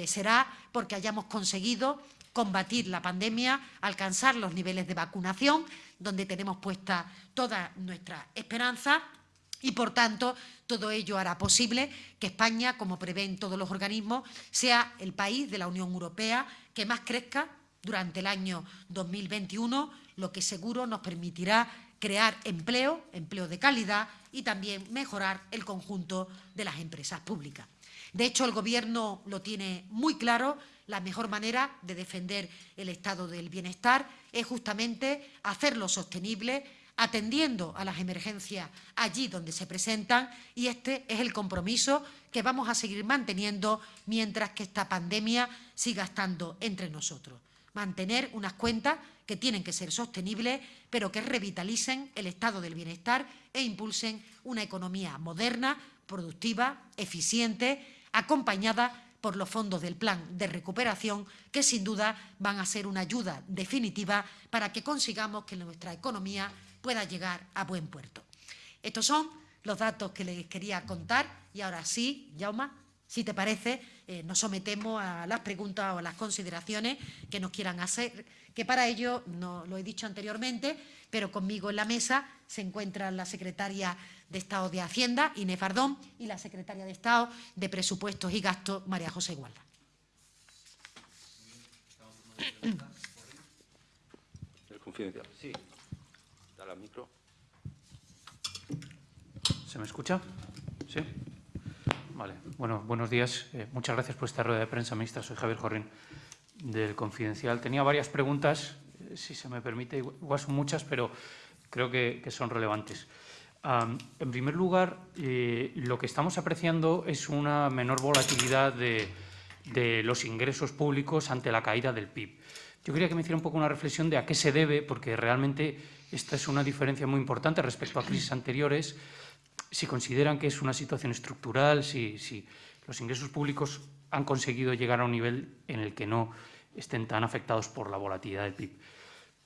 será porque hayamos conseguido combatir la pandemia, alcanzar los niveles de vacunación, donde tenemos puesta toda nuestra esperanza y, por tanto, todo ello hará posible que España, como prevén todos los organismos, sea el país de la Unión Europea que más crezca durante el año 2021, lo que seguro nos permitirá crear empleo, empleo de calidad y también mejorar el conjunto de las empresas públicas. De hecho, el Gobierno lo tiene muy claro, la mejor manera de defender el estado del bienestar es justamente hacerlo sostenible, atendiendo a las emergencias allí donde se presentan y este es el compromiso que vamos a seguir manteniendo mientras que esta pandemia siga estando entre nosotros. Mantener unas cuentas que tienen que ser sostenibles, pero que revitalicen el estado del bienestar e impulsen una economía moderna, productiva, eficiente, acompañada por los fondos del Plan de Recuperación, que sin duda van a ser una ayuda definitiva para que consigamos que nuestra economía pueda llegar a buen puerto. Estos son los datos que les quería contar y ahora sí, Jauma, Si te parece, eh, nos sometemos a las preguntas o a las consideraciones que nos quieran hacer, que para ello, no lo he dicho anteriormente, pero conmigo en la mesa se encuentra la secretaria de Estado de Hacienda, Inés Fardón, y la secretaria de Estado de Presupuestos y Gastos, María José Gualda. El confidencial. Sí. Dale al micro. ¿Se me escucha? Sí. Vale. Bueno, buenos días. Eh, muchas gracias por esta rueda de prensa, ministra. Soy Javier Jorrín, del Confidencial. Tenía varias preguntas, eh, si se me permite. Igual son muchas, pero creo que, son relevantes. En primer lugar, eh, lo que estamos apreciando es una menor volatilidad de los ingresos públicos ante la caída del PIB. Yo quería que me hiciera un poco una reflexión de a qué se debe, porque realmente esta es una diferencia muy importante respecto a crisis anteriores. Si consideran que es una situación estructural, si, si los ingresos públicos han conseguido llegar a un nivel en el que no estén tan afectados por la volatilidad del PIB.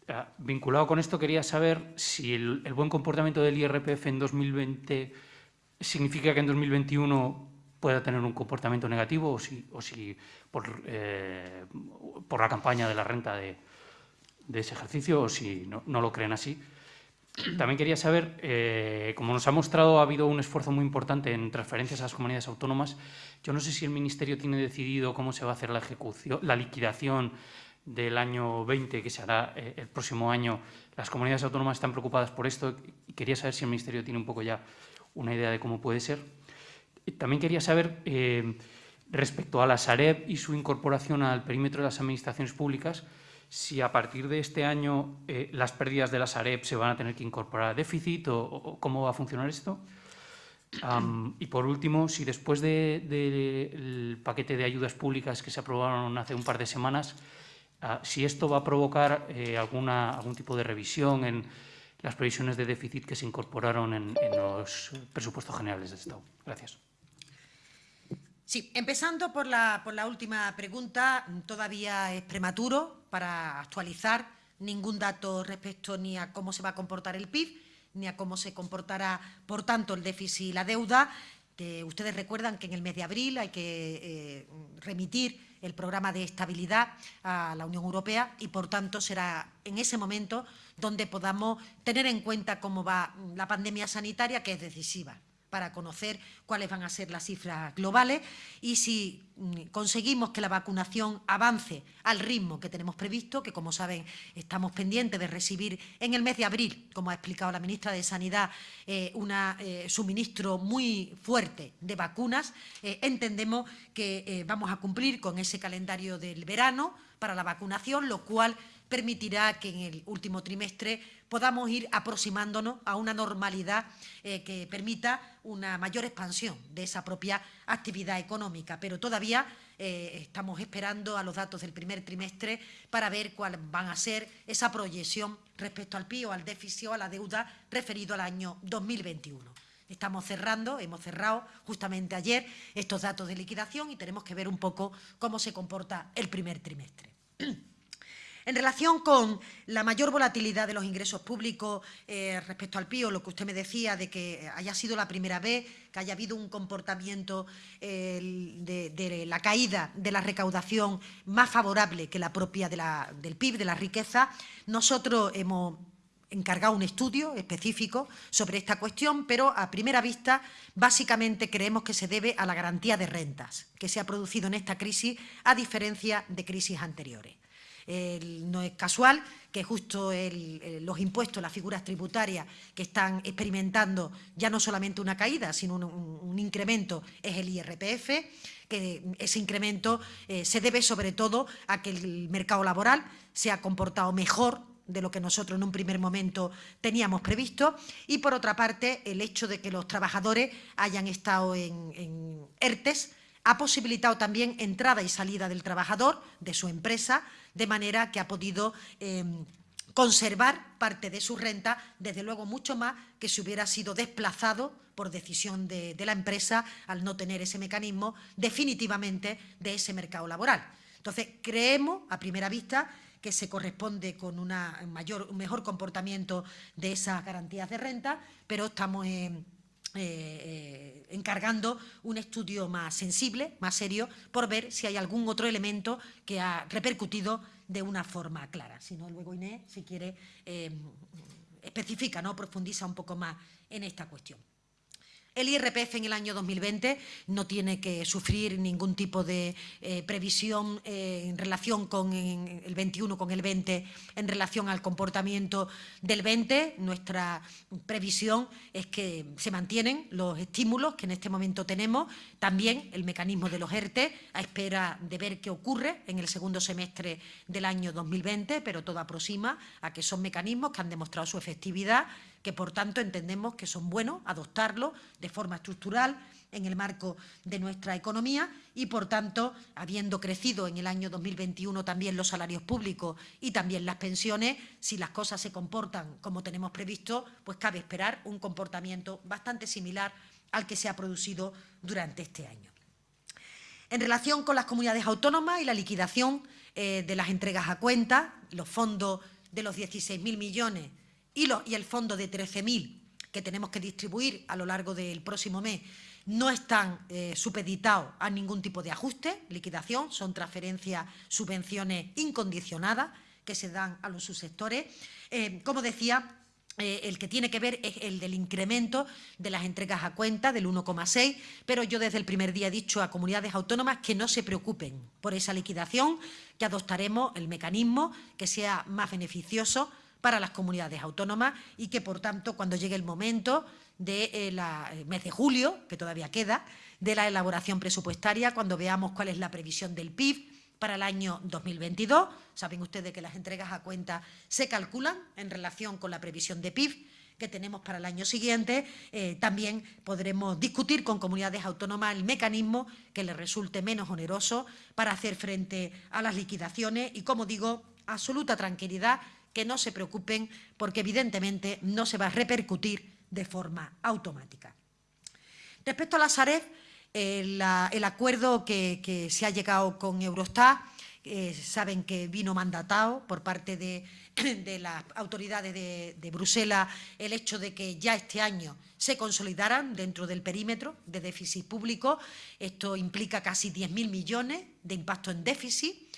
Uh, vinculado con esto, quería saber si el, buen comportamiento del IRPF en 2020 significa que en 2021 pueda tener un comportamiento negativo o si, eh, por, la campaña de la renta de, ese ejercicio o si no, lo creen así. También quería saber, eh, como nos ha mostrado, ha habido un esfuerzo muy importante en transferencias a las comunidades autónomas. Yo no sé si el Ministerio tiene decidido cómo se va a hacer la ejecución, la liquidación del año 20, que se hará eh, el próximo año. Las comunidades autónomas están preocupadas por esto y quería saber si el Ministerio tiene un poco ya una idea de cómo puede ser. También quería saber, eh, respecto a la Sareb y su incorporación al perímetro de las administraciones públicas, si a partir de este año eh, las pérdidas de la Sareb se van a tener que incorporar a déficit o, cómo va a funcionar esto. Y por último, si después del de, de paquete de ayudas públicas que se aprobaron hace un par de semanas, uh, si esto va a provocar eh, alguna, algún tipo de revisión en las previsiones de déficit que se incorporaron en, en los presupuestos generales del Estado. Gracias. Sí, empezando por la, por la última pregunta, todavía es prematuro para actualizar ningún dato respecto ni a cómo se va a comportar el PIB, ni a cómo se comportará, por tanto, el déficit y la deuda. Que ustedes recuerdan que en el mes de abril hay que eh, remitir el programa de estabilidad a la Unión Europea y, por tanto, será en ese momento donde podamos tener en cuenta cómo va la pandemia sanitaria, que es decisiva para conocer cuáles van a ser las cifras globales y si mm, conseguimos que la vacunación avance al ritmo que tenemos previsto, que como saben estamos pendientes de recibir en el mes de abril, como ha explicado la ministra de Sanidad, eh, un eh, suministro muy fuerte de vacunas, eh, entendemos que vamos a cumplir con ese calendario del verano para la vacunación, lo cual permitirá que en el último trimestre podamos ir aproximándonos a una normalidad eh, que permita una mayor expansión de esa propia actividad económica. Pero todavía eh, estamos esperando a los datos del primer trimestre para ver cuáles van a ser esa proyección respecto al PIB o al déficit o a la deuda referido al año 2021. Estamos cerrando, hemos cerrado justamente ayer estos datos de liquidación y tenemos que ver un poco cómo se comporta el primer trimestre. <clears throat> En relación con la mayor volatilidad de los ingresos públicos eh, respecto al PIB, lo que usted me decía de que haya sido la primera vez que haya habido un comportamiento eh, de, la caída de la recaudación más favorable que la propia del PIB, de la riqueza, nosotros hemos encargado un estudio específico sobre esta cuestión, pero a primera vista básicamente creemos que se debe a la garantía de rentas que se ha producido en esta crisis a diferencia de crisis anteriores. No es casual que justo los impuestos, las figuras tributarias que están experimentando ya no solamente una caída, sino un incremento, es el IRPF, que ese incremento eh, se debe sobre todo a que el mercado laboral se ha comportado mejor de lo que nosotros en un primer momento teníamos previsto. Y, por otra parte, el hecho de que los trabajadores hayan estado en, en ERTES ha posibilitado también entrada y salida del trabajador, de su empresa, de manera que ha podido eh, conservar parte de su renta, desde luego mucho más que si hubiera sido desplazado por decisión de, de la empresa al no tener ese mecanismo definitivamente de ese mercado laboral. Entonces, creemos, a primera vista, que se corresponde con una mayor, un mejor comportamiento de esas garantías de renta, pero estamos en eh, encargando un estudio más sensible, más serio, por ver si hay algún otro elemento que ha repercutido de una forma clara. Si no, luego Inés, si quiere, eh, especifica, ¿no? profundiza un poco más en esta cuestión. El IRPF en el año 2020 no tiene que sufrir ningún tipo de eh, previsión eh, en relación con el 21, con el 20, en relación al comportamiento del 20. Nuestra previsión es que se mantienen los estímulos que en este momento tenemos, también el mecanismo de los ERTE, a espera de ver qué ocurre en el segundo semestre del año 2020, pero todo aproxima a que son mecanismos que han demostrado su efectividad que por tanto entendemos que son buenos adoptarlos de forma estructural en el marco de nuestra economía y, por tanto, habiendo crecido en el año 2021 también los salarios públicos y también las pensiones, si las cosas se comportan como tenemos previsto, pues cabe esperar un comportamiento bastante similar al que se ha producido durante este año. En relación con las comunidades autónomas y la liquidación eh, de las entregas a cuenta, los fondos de los 16.000 millones y, el fondo de 13.000 que tenemos que distribuir a lo largo del próximo mes no están eh, supeditados a ningún tipo de ajuste, liquidación, son transferencias, subvenciones incondicionadas que se dan a los subsectores. Eh, como decía, eh, el que tiene que ver es el del incremento de las entregas a cuenta del 1,6, pero yo desde el primer día he dicho a comunidades autónomas que no se preocupen por esa liquidación, que adoptaremos el mecanismo que sea más beneficioso para las comunidades autónomas y que, por tanto, cuando llegue el momento del de, eh, mes de julio, que todavía queda, de la elaboración presupuestaria, cuando veamos cuál es la previsión del PIB para el año 2022. Saben ustedes que las entregas a cuenta se calculan en relación con la previsión de PIB que tenemos para el año siguiente, eh, también podremos discutir con comunidades autónomas el mecanismo que les resulte menos oneroso para hacer frente a las liquidaciones y, como digo, absoluta tranquilidad que no se preocupen porque evidentemente no se va a repercutir de forma automática. Respecto a la Sareb, el, acuerdo que, se ha llegado con Eurostat, eh, saben que vino mandatado por parte <clears throat> de, las autoridades de, de, Bruselas el hecho de que ya este año se consolidaran dentro del perímetro de déficit público. Esto implica casi 10.000 millones de impacto en déficit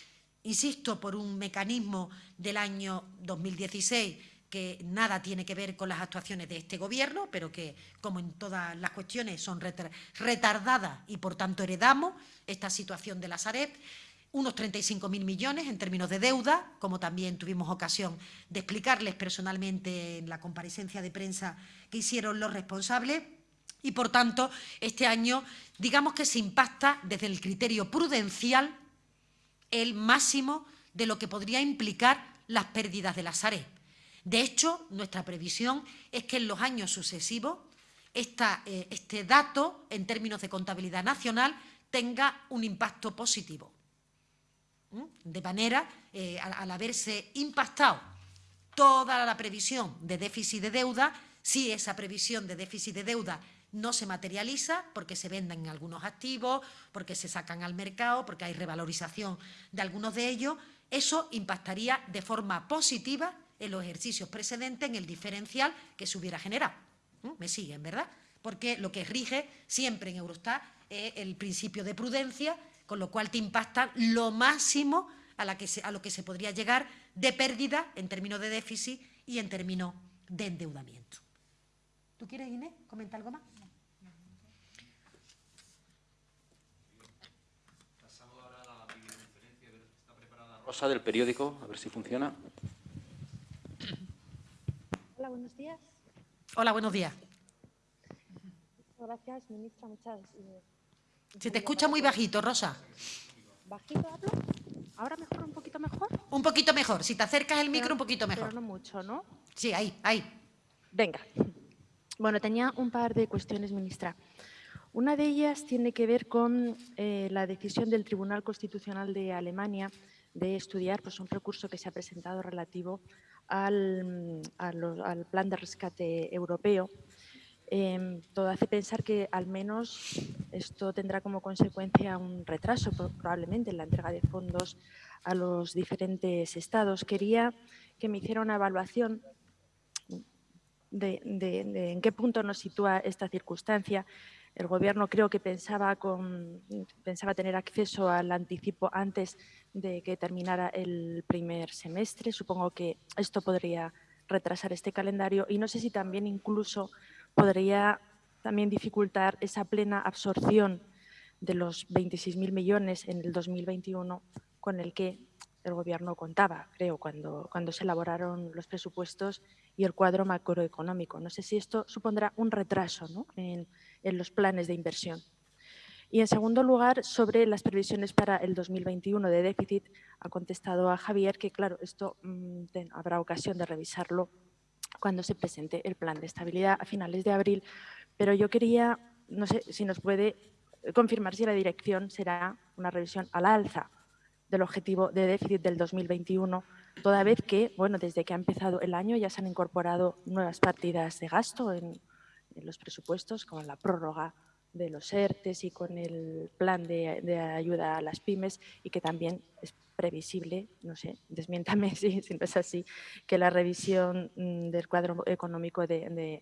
insisto, por un mecanismo del año 2016 que nada tiene que ver con las actuaciones de este Gobierno, pero que, como en todas las cuestiones, son retardadas y, por tanto, heredamos esta situación de la Sareb, unos 35.000 millones en términos de deuda, como también tuvimos ocasión de explicarles personalmente en la comparecencia de prensa que hicieron los responsables, y, por tanto, este año, digamos que se impacta desde el criterio prudencial el máximo de lo que podría implicar las pérdidas de la Sareb. De hecho, nuestra previsión es que en los años sucesivos eh, este dato, en términos de contabilidad nacional, tenga un impacto positivo. De manera, eh, al, haberse impactado toda la previsión de déficit de deuda, si esa previsión de déficit de deuda no se materializa porque se venden algunos activos, porque se sacan al mercado, porque hay revalorización de algunos de ellos, eso impactaría de forma positiva en los ejercicios precedentes en el diferencial que se hubiera generado. ¿Mm? ¿Me siguen, verdad? Porque lo que rige siempre en Eurostat es el principio de prudencia, con lo cual te impacta lo máximo a, lo que se podría llegar de pérdida en términos de déficit y en términos de endeudamiento. ¿Tú quieres, Inés, comentar algo más? Rosa del periódico, a ver si funciona. Hola, buenos días. Hola, buenos días. Gracias, ministra. Muchas eh, Se te escucha muy bajito, Rosa. ¿Bajito hablo? ¿Ahora mejor, un poquito mejor? Un poquito mejor. Si te acercas el micro, un poquito mejor. Pero no mucho, ¿no? Sí, ahí, ahí. Venga. Bueno, tenía un par de cuestiones, ministra. Una de ellas tiene que ver con eh, la decisión del Tribunal Constitucional de Alemania de estudiar pues, un recurso que se ha presentado relativo al, plan de rescate europeo. Em, todo hace pensar que al menos esto tendrá como consecuencia un retraso probablemente en la entrega de fondos a los diferentes estados. Quería que me hiciera una evaluación de, en qué punto nos sitúa esta circunstancia. El Gobierno creo que pensaba, pensaba tener acceso al anticipo antes de que terminara el primer semestre. Supongo que esto podría retrasar este calendario y no sé si también incluso podría también dificultar esa plena absorción de los 26.000 millones en el 2021 con el que el Gobierno contaba, creo, cuando, cuando se elaboraron los presupuestos y el cuadro macroeconómico. No sé si esto supondrá un retraso en, los planes de inversión. Y en segundo lugar, sobre las previsiones para el 2021 de déficit, ha contestado a Javier que, claro, esto mm, habrá ocasión de revisarlo cuando se presente el plan de estabilidad a finales de abril. Pero yo quería, no sé si nos puede confirmar si la dirección será una revisión a la alza del objetivo de déficit del 2021, toda vez que, bueno, desde que ha empezado el año ya se han incorporado nuevas partidas de gasto en, los presupuestos, como la prórroga de los ERTES y con el plan de, ayuda a las pymes y que también es previsible, no sé, desmiéntame <laughs> si, no es así, que la revisión mm, del cuadro económico del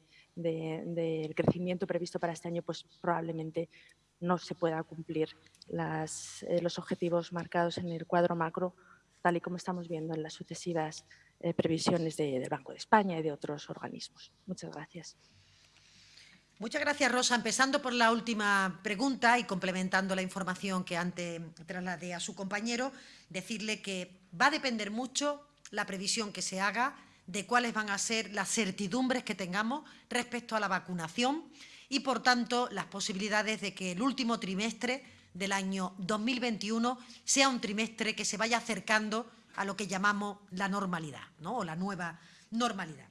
crecimiento previsto para este año pues probablemente no se pueda cumplir eh, los objetivos marcados en el cuadro macro, tal y como estamos viendo en las sucesivas eh, previsiones del Banco de España y de otros organismos. Muchas gracias. Muchas gracias, Rosa. Empezando por la última pregunta y complementando la información que antes trasladé a su compañero, decirle que va a depender mucho la previsión que se haga de cuáles van a ser las certidumbres que tengamos respecto a la vacunación y, por tanto, las posibilidades de que el último trimestre del año 2021 sea un trimestre que se vaya acercando a lo que llamamos la normalidad ¿no? o la nueva normalidad.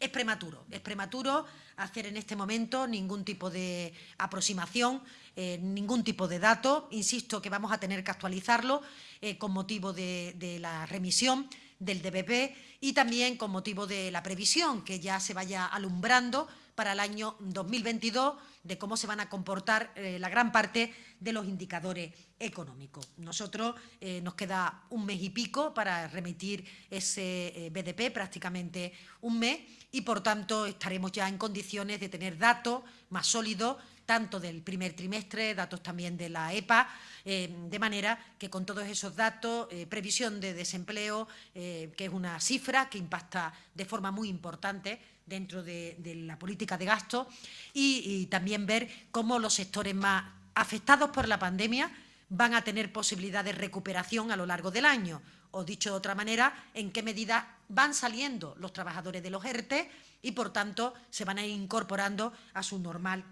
Es prematuro, es prematuro hacer en este momento ningún tipo de aproximación, eh, ningún tipo de dato. Insisto que vamos a tener que actualizarlo eh, con motivo de, de la remisión del DBP y también con motivo de la previsión que ya se vaya alumbrando para el año 2022 de cómo se van a comportar eh, la gran parte de los indicadores económicos. Nosotros eh, nos queda un mes y pico para remitir ese eh, BDP, prácticamente un mes, y por tanto estaremos ya en condiciones de tener datos más sólidos tanto del primer trimestre, datos también de la EPA, de manera que con todos esos datos, previsión de desempleo, que es una cifra que impacta de forma muy importante dentro de, la política de gasto y, también ver cómo los sectores más afectados por la pandemia van a tener posibilidad de recuperación a lo largo del año. O dicho de otra manera, en qué medida van saliendo los trabajadores de los ERTE y, por tanto, se van a ir incorporando a su normal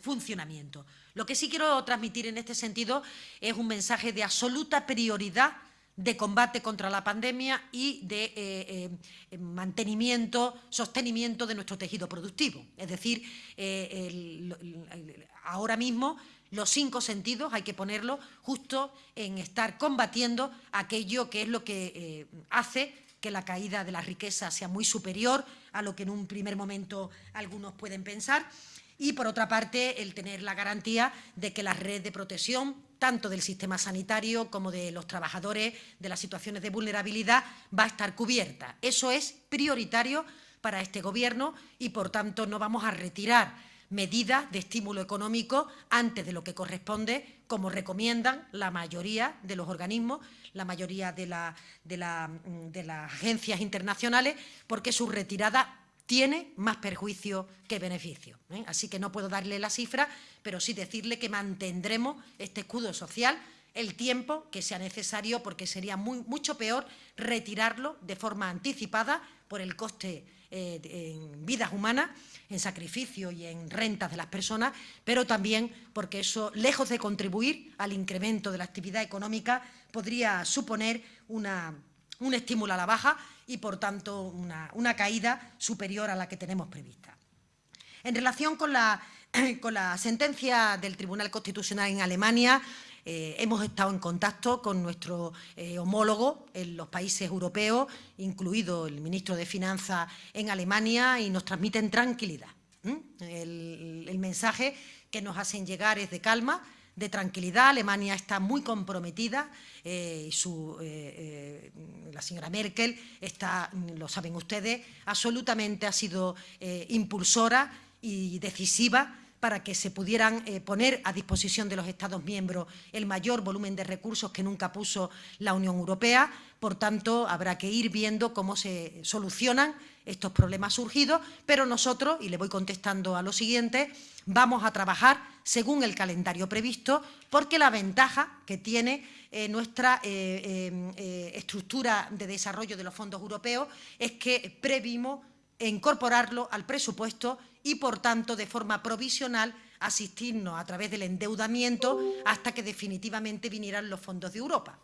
funcionamiento. Lo que sí quiero transmitir en este sentido es un mensaje de absoluta prioridad de combate contra la pandemia y de eh, eh, mantenimiento, sostenimiento de nuestro tejido productivo. Es decir, eh, ahora mismo los cinco sentidos hay que ponerlo justo en estar combatiendo aquello que es lo que hace que la caída de la riqueza sea muy superior a lo que en un primer momento algunos pueden pensar y, por otra parte, el tener la garantía de que la red de protección tanto del sistema sanitario como de los trabajadores de las situaciones de vulnerabilidad, va a estar cubierta. Eso es prioritario para este Gobierno y, por tanto, no vamos a retirar medidas de estímulo económico antes de lo que corresponde, como recomiendan la mayoría de los organismos, la mayoría de, de las agencias internacionales, porque su retirada tiene más perjuicio que beneficio. ¿eh? Así que no puedo darle la cifra, pero sí decirle que mantendremos este escudo social el tiempo que sea necesario, porque sería mucho peor retirarlo de forma anticipada por el coste eh, en vidas humanas, en sacrificio y en rentas de las personas, pero también porque eso, lejos de contribuir al incremento de la actividad económica, podría suponer una un estímulo a la baja y, por tanto, una, caída superior a la que tenemos prevista. En relación con la, <clears throat> con la sentencia del Tribunal Constitucional en Alemania, eh, hemos estado en contacto con nuestro eh, homólogo en los países europeos, incluido el ministro de Finanzas en Alemania, y nos transmiten tranquilidad. El, el, mensaje que nos hacen llegar es de calma, de tranquilidad. Alemania está muy comprometida eh, y su, eh, eh, la señora Merkel está, lo saben ustedes, absolutamente ha sido impulsora y decisiva para que se pudieran poner a disposición de los Estados miembros el mayor volumen de recursos que nunca puso la Unión Europea. Por tanto, habrá que ir viendo cómo se solucionan estos problemas surgidos, pero nosotros, y le voy contestando a lo siguiente, vamos a trabajar según el calendario previsto, porque la ventaja que tiene eh, nuestra eh, eh, estructura de desarrollo de los fondos europeos es que previmos incorporarlo al presupuesto y, por tanto, de forma provisional, asistirnos a través del endeudamiento hasta que definitivamente vinieran los fondos de Europa.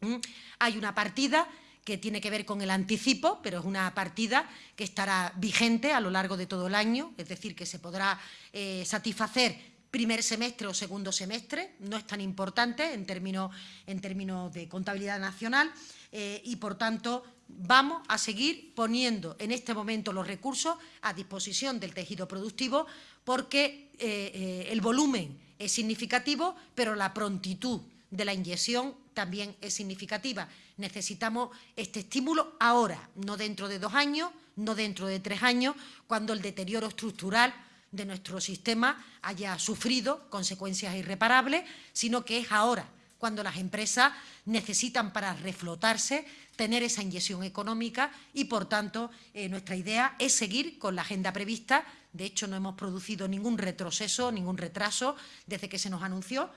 ¿Mm? Hay una partida que tiene que ver con el anticipo, pero es una partida que estará vigente a lo largo de todo el año, es decir, que se podrá eh, satisfacer primer semestre o segundo semestre, no es tan importante en términos, en términos de contabilidad nacional eh, y, por tanto, vamos a seguir poniendo en este momento los recursos a disposición del tejido productivo porque eh, el volumen es significativo, pero la prontitud de la inyección también es significativa. Necesitamos este estímulo ahora, no dentro de dos años, no dentro de tres años, cuando el deterioro estructural de nuestro sistema haya sufrido consecuencias irreparables, sino que es ahora, cuando las empresas necesitan para reflotarse tener esa inyección económica y, por tanto, eh, nuestra idea es seguir con la agenda prevista. De hecho, no hemos producido ningún retroceso, ningún retraso desde que se nos anunció,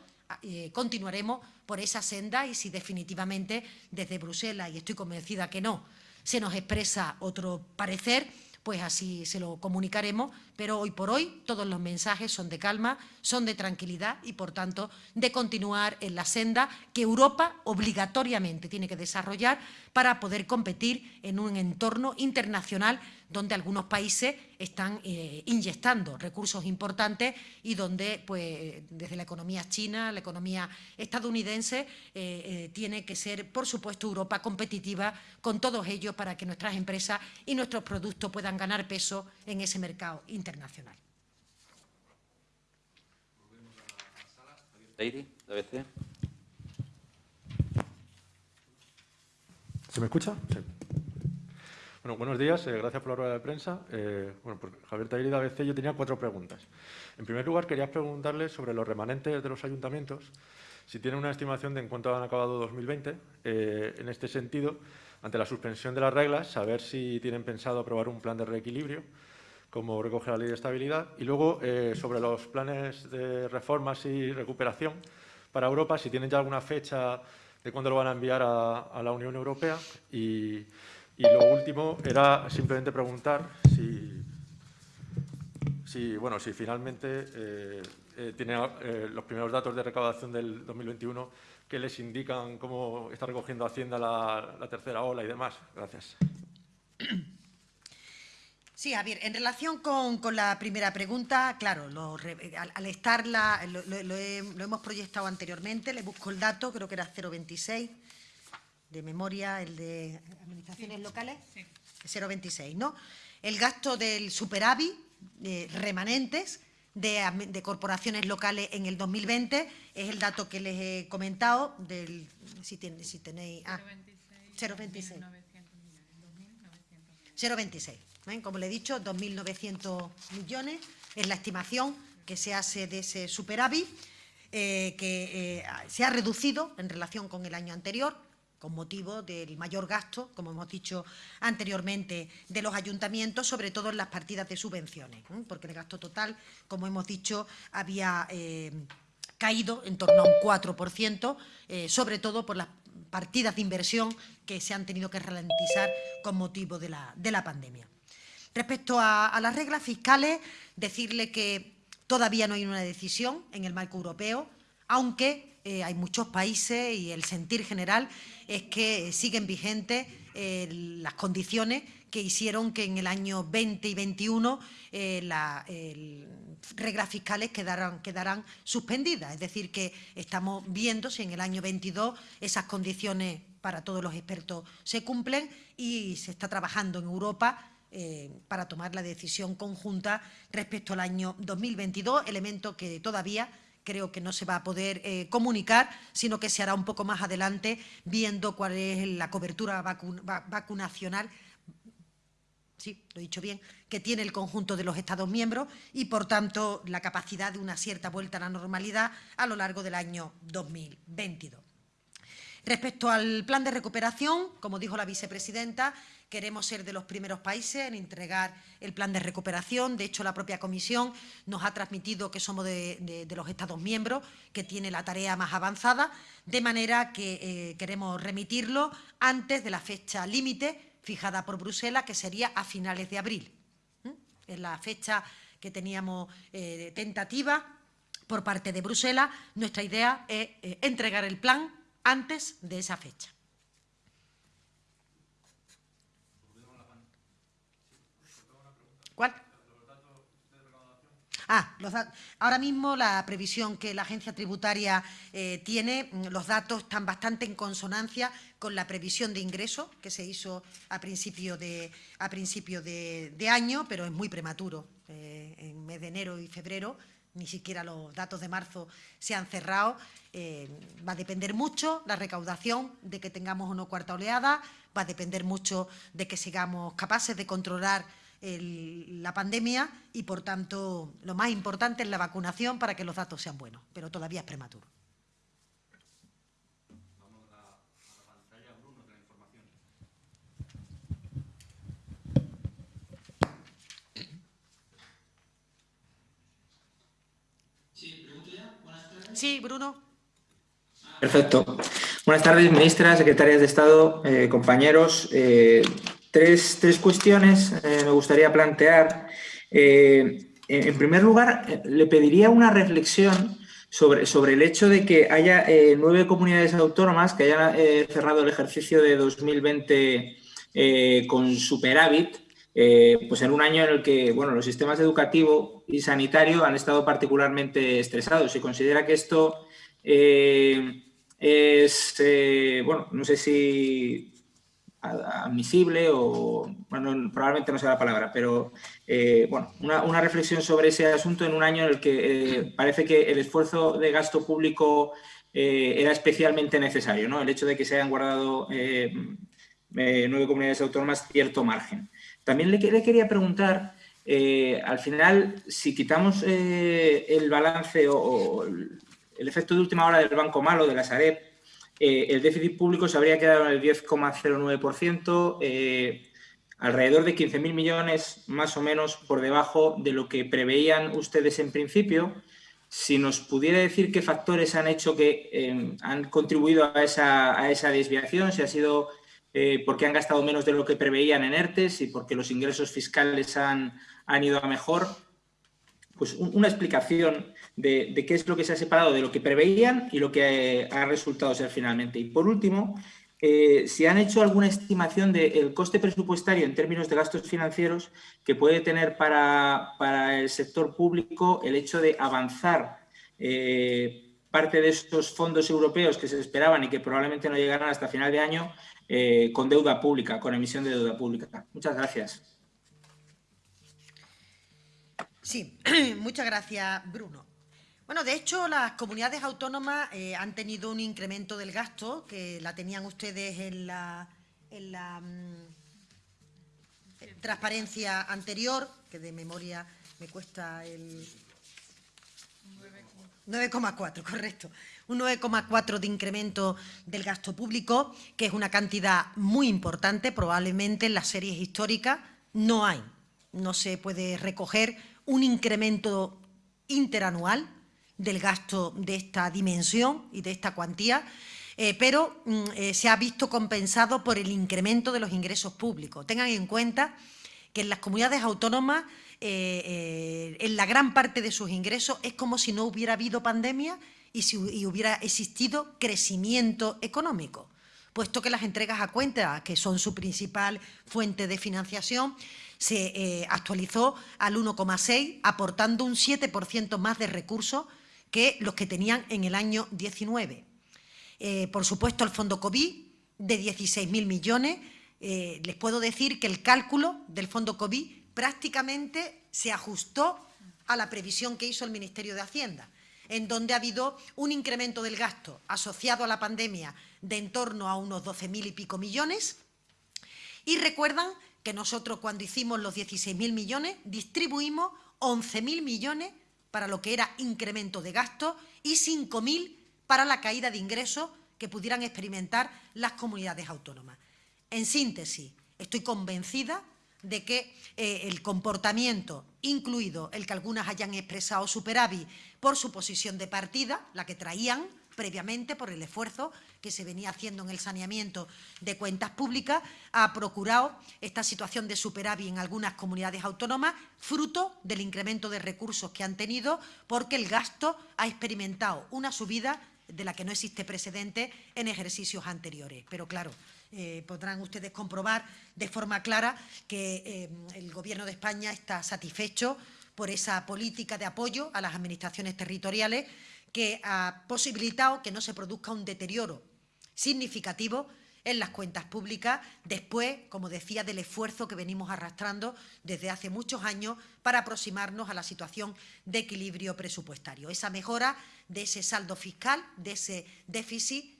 eh, continuaremos por esa senda y si definitivamente desde Bruselas, y estoy convencida que no, se nos expresa otro parecer, pues así se lo comunicaremos, pero hoy por hoy todos los mensajes son de calma, son de tranquilidad y, por tanto, de continuar en la senda que Europa obligatoriamente tiene que desarrollar para poder competir en un entorno internacional donde algunos países están eh, inyectando recursos importantes y donde, pues, desde la economía china, la economía estadounidense, eh, eh, tiene que ser, por supuesto, Europa competitiva con todos ellos para que nuestras empresas y nuestros productos puedan ganar peso en ese mercado internacional. ¿Se me escucha? Sí. Bueno, buenos días, eh, gracias por la rueda de prensa. Eh, bueno, Javier de ABC yo tenía cuatro preguntas. En primer lugar, quería preguntarle sobre los remanentes de los ayuntamientos, si tienen una estimación de en cuánto han acabado 2020. Eh, en este sentido, ante la suspensión de las reglas, saber si tienen pensado aprobar un plan de reequilibrio, como recoge la Ley de Estabilidad. Y luego, sobre los planes de reformas y recuperación para Europa, si tienen ya alguna fecha de cuándo lo van a enviar a, a la Unión Europea y y lo último era simplemente preguntar si, bueno, si finalmente eh, eh, tiene eh, los primeros datos de recaudación del 2021 que les indican cómo está recogiendo Hacienda la, tercera ola y demás. Gracias. Sí, Javier, en relación con, la primera pregunta, claro, al, estar la, lo, lo, hemos proyectado anteriormente, le busco el dato, creo que era 026, de memoria, el de administraciones locales, 0,26, ¿no? El gasto del superávit remanentes de, corporaciones locales en el 2020 es el dato que les he comentado, del, si, tenéis... Ah, 0,26. 0,26. ¿eh? Como le he dicho, 2.900 millones es la estimación que se hace de ese superávit, eh, que eh, se ha reducido en relación con el año anterior, con motivo del mayor gasto, como hemos dicho anteriormente, de los ayuntamientos, sobre todo en las partidas de subvenciones, porque el gasto total, como hemos dicho, había eh, caído en torno a un 4%, eh, sobre todo por las partidas de inversión que se han tenido que ralentizar con motivo de la, pandemia. Respecto a, a las reglas fiscales, decirle que todavía no hay una decisión en el marco europeo, aunque eh, hay muchos países y el sentir general es que siguen vigentes eh, las condiciones que hicieron que en el año 20 y 21 eh, las reglas fiscales quedaran, quedarán suspendidas. Es decir, que estamos viendo si en el año 22 esas condiciones para todos los expertos se cumplen y se está trabajando en Europa para tomar la decisión conjunta respecto al año 2022, elemento que todavía creo que no se va a poder eh, comunicar, sino que se hará un poco más adelante, viendo cuál es la cobertura vacunacional sí, lo he dicho bien, que tiene el conjunto de los Estados miembros y, por tanto, la capacidad de una cierta vuelta a la normalidad a lo largo del año 2022. Respecto al plan de recuperación, como dijo la vicepresidenta, queremos ser de los primeros países en entregar el plan de recuperación. De hecho, la propia Comisión nos ha transmitido que somos de, los Estados miembros que tiene la tarea más avanzada, de manera que eh, queremos remitirlo antes de la fecha límite fijada por Bruselas, que sería a finales de abril. Es la fecha que teníamos eh, tentativa por parte de Bruselas. Nuestra idea es eh, entregar el plan antes de esa fecha. ¿Cuál? Ah, ahora mismo la previsión que la agencia tributaria eh, tiene, mm, los datos están bastante en consonancia con la previsión de ingreso que se hizo a principio de, a principio de, año, pero es muy prematuro. Eh, en mes de enero y febrero ni siquiera los datos de marzo se han cerrado. Eh, va a depender mucho la recaudación de que tengamos una cuarta oleada, va a depender mucho de que sigamos capaces de controlar la pandemia y, por tanto, lo más importante es la vacunación para que los datos sean buenos, pero todavía es prematuro. Sí, Bruno. Perfecto. Buenas tardes, ministra, secretarias de Estado, eh, compañeros. Eh, Tres, tres cuestiones eh, me gustaría plantear. En primer lugar, le pediría una reflexión sobre, sobre el hecho de que haya nueve comunidades autónomas que hayan cerrado el ejercicio de 2020 con superávit, pues en un año en el que bueno, los sistemas educativo y sanitario han estado particularmente estresados. Se considera que esto es, bueno, no sé si admisible o, bueno, probablemente no sea la palabra, pero eh, bueno, una, reflexión sobre ese asunto en un año en el que eh, parece que el esfuerzo de gasto público eh, era especialmente necesario, ¿no? El hecho de que se hayan guardado nueve comunidades autónomas cierto margen. También le, quería preguntar, al final, si quitamos el balance o, el efecto de última hora del Banco Malo, de la Sareb, eh, el déficit público se habría quedado en el 10,09%, eh, alrededor de 15.000 millones más o menos por debajo de lo que preveían ustedes en principio. Si nos pudiera decir qué factores han hecho que eh, han contribuido a esa, desviación, si ha sido porque han gastado menos de lo que preveían en ERTES y porque los ingresos fiscales han, han ido a mejor, pues una explicación de, qué es lo que se ha separado de lo que preveían y lo que ha resultado ser finalmente. Y por último, eh, si han hecho alguna estimación del coste presupuestario en términos de gastos financieros que puede tener para, el sector público el hecho de avanzar eh, parte de estos fondos europeos que se esperaban y que probablemente no llegarán hasta final de año eh, con deuda pública, con emisión de deuda pública. Muchas gracias. Sí, <clears throat> muchas gracias, Bruno. Bueno, de hecho, las comunidades autónomas eh, han tenido un incremento del gasto, que la tenían ustedes en la, mm, transparencia anterior, que de memoria me cuesta el 9,4, correcto. Un 9,4 de incremento del gasto público, que es una cantidad muy importante, probablemente en las series históricas no hay. No se puede recoger un incremento interanual del gasto de esta dimensión y de esta cuantía, eh, pero mm, eh, se ha visto compensado por el incremento de los ingresos públicos. Tengan en cuenta que en las comunidades autónomas, eh, en la gran parte de sus ingresos, es como si no hubiera habido pandemia y si hubiera existido crecimiento económico, puesto que las entregas a cuenta, que son su principal fuente de financiación, se eh, actualizó al 1,6, aportando un 7% más de recursos que los que tenían en el año 19. Eh, por supuesto, el fondo COVID de 16.000 millones. Eh, les puedo decir que el cálculo del fondo COVID prácticamente se ajustó a la previsión que hizo el Ministerio de Hacienda. En donde ha habido un incremento del gasto asociado a la pandemia de en torno a unos 12.000 y pico millones. Y recuerdan que nosotros cuando hicimos los 16.000 millones distribuimos 11.000 millones para lo que era incremento de gasto y 5.000 para la caída de ingresos que pudieran experimentar las comunidades autónomas. En síntesis, estoy convencida de que eh, el comportamiento, incluido el que algunas hayan expresado superávit por su posición de partida, la que traían previamente por el esfuerzo que se venía haciendo en el saneamiento de cuentas públicas, ha procurado esta situación de superávit en algunas comunidades autónomas, fruto del incremento de recursos que han tenido, porque el gasto ha experimentado una subida de la que no existe precedente en ejercicios anteriores. Pero claro, eh, podrán ustedes comprobar de forma clara que eh, el Gobierno de España está satisfecho por esa política de apoyo a las administraciones territoriales que ha posibilitado que no se produzca un deterioro significativo en las cuentas públicas después, como decía, del esfuerzo que venimos arrastrando desde hace muchos años para aproximarnos a la situación de equilibrio presupuestario. Esa mejora de ese saldo fiscal, de ese déficit,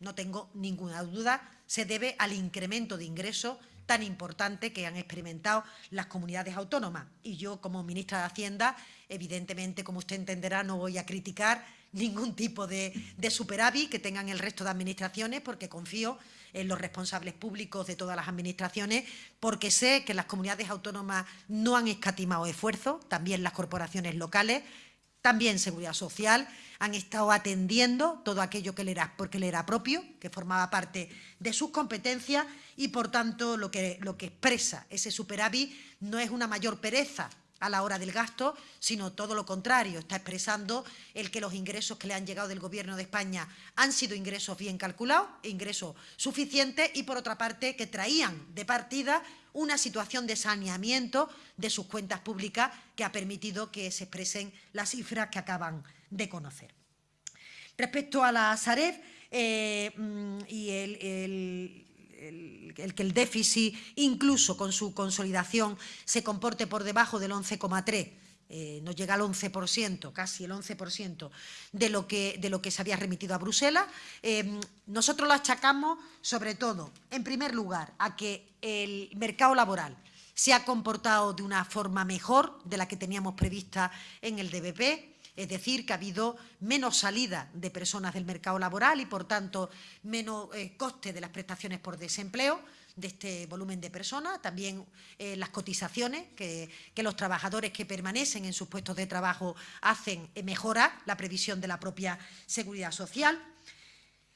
no tengo ninguna duda, se debe al incremento de ingresos tan importante que han experimentado las comunidades autónomas. Y yo, como ministra de Hacienda, evidentemente, como usted entenderá, no voy a criticar ningún tipo de, superávit que tengan el resto de administraciones, porque confío en los responsables públicos de todas las administraciones, porque sé que las comunidades autónomas no han escatimado esfuerzos, también las corporaciones locales, también Seguridad Social, han estado atendiendo todo aquello que le era, porque le era propio, que formaba parte de sus competencias y, por tanto, lo que, lo que expresa ese superávit no es una mayor pereza a la hora del gasto, sino todo lo contrario, está expresando el que los ingresos que le han llegado del Gobierno de España han sido ingresos bien calculados, ingresos suficientes y, por otra parte, que traían de partida una situación de saneamiento de sus cuentas públicas que ha permitido que se expresen las cifras que acaban de conocer. Respecto a la Sareb eh, mm, y el, que el déficit, incluso con su consolidación, se comporte por debajo del 11,3%, eh, no llega al 11%, casi el 11% de lo, que, de lo que se había remitido a Bruselas. Eh, nosotros lo achacamos, sobre todo, en primer lugar, a que el mercado laboral se ha comportado de una forma mejor de la que teníamos prevista en el DBP, es decir, que ha habido menos salida de personas del mercado laboral y, por tanto, menos eh, coste de las prestaciones por desempleo de este volumen de personas, también eh, las cotizaciones que, los trabajadores que permanecen en sus puestos de trabajo hacen eh, mejorar la previsión de la propia seguridad social.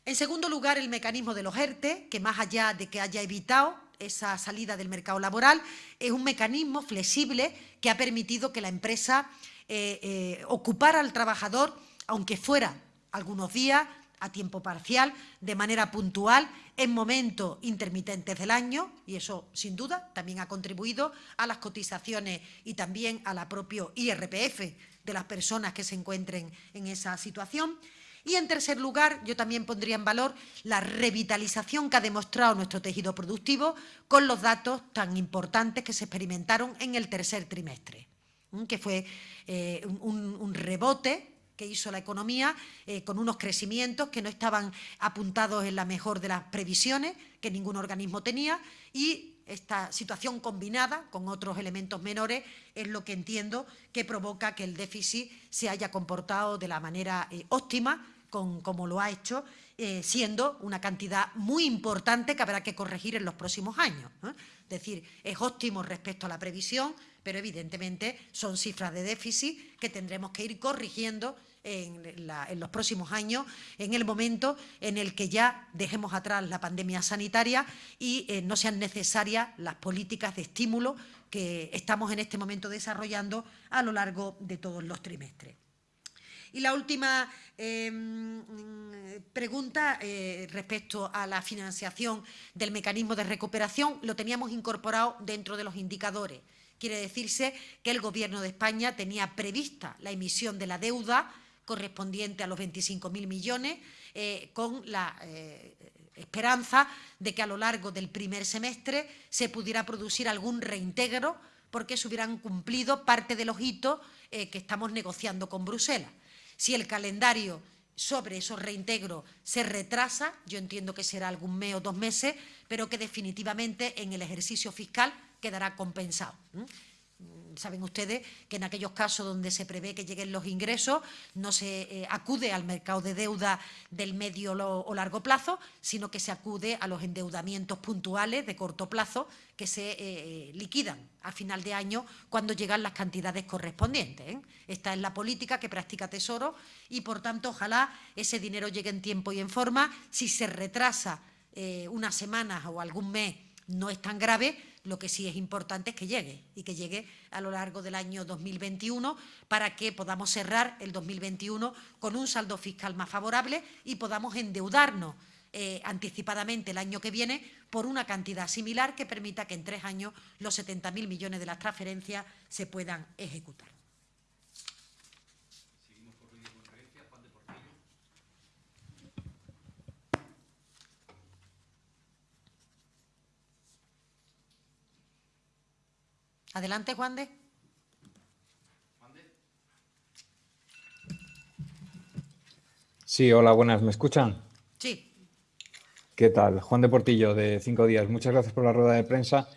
En segundo lugar, el mecanismo de los ERTE, que más allá de que haya evitado esa salida del mercado laboral, es un mecanismo flexible que ha permitido que la empresa eh, eh, ocupar al trabajador, aunque fuera algunos días, a tiempo parcial, de manera puntual, en momentos intermitentes del año, y eso, sin duda, también ha contribuido a las cotizaciones y también a la propio IRPF de las personas que se encuentren en esa situación. Y, en tercer lugar, yo también pondría en valor la revitalización que ha demostrado nuestro tejido productivo con los datos tan importantes que se experimentaron en el tercer trimestre que fue eh, un, rebote que hizo la economía eh, con unos crecimientos que no estaban apuntados en la mejor de las previsiones que ningún organismo tenía y esta situación combinada con otros elementos menores es lo que entiendo que provoca que el déficit se haya comportado de la manera eh, óptima con, como lo ha hecho, siendo una cantidad muy importante que habrá que corregir en los próximos años. Es decir, es óptimo respecto a la previsión, pero evidentemente son cifras de déficit que tendremos que ir corrigiendo en, los próximos años, en el momento en el que ya dejemos atrás la pandemia sanitaria y eh, no sean necesarias las políticas de estímulo que estamos en este momento desarrollando a lo largo de todos los trimestres. Y la última em, pregunta eh, respecto a la financiación del mecanismo de recuperación, lo teníamos incorporado dentro de los indicadores. Quiere decirse que el Gobierno de España tenía prevista la emisión de la deuda correspondiente a los 25.000 millones, eh, con la eh, esperanza de que a lo largo del primer semestre se pudiera producir algún reintegro porque se hubieran cumplido parte de los hitos eh, que estamos negociando con Bruselas. Si el calendario sobre esos reintegros se retrasa, yo entiendo que será algún mes o dos meses, pero que definitivamente en el ejercicio fiscal quedará compensado. Saben ustedes que en aquellos casos donde se prevé que lleguen los ingresos no se eh, acude al mercado de deuda del medio o largo plazo, sino que se acude a los endeudamientos puntuales de corto plazo que se eh, liquidan a final de año cuando llegan las cantidades correspondientes. ¿eh? Esta es la política que practica Tesoro y, por tanto, ojalá ese dinero llegue en tiempo y en forma. Si se retrasa unas semanas o algún mes, no es tan grave, lo que sí es importante es que llegue y que llegue a lo largo del año 2021 para que podamos cerrar el 2021 con un saldo fiscal más favorable y podamos endeudarnos eh, anticipadamente el año que viene por una cantidad similar que permita que en tres años los 70.000 millones de las transferencias se puedan ejecutar. Adelante, Juan de. Sí, hola, buenas. ¿Me escuchan? Sí. ¿Qué tal? Juan de Portillo, de Cinco Días. Muchas gracias por la rueda de prensa.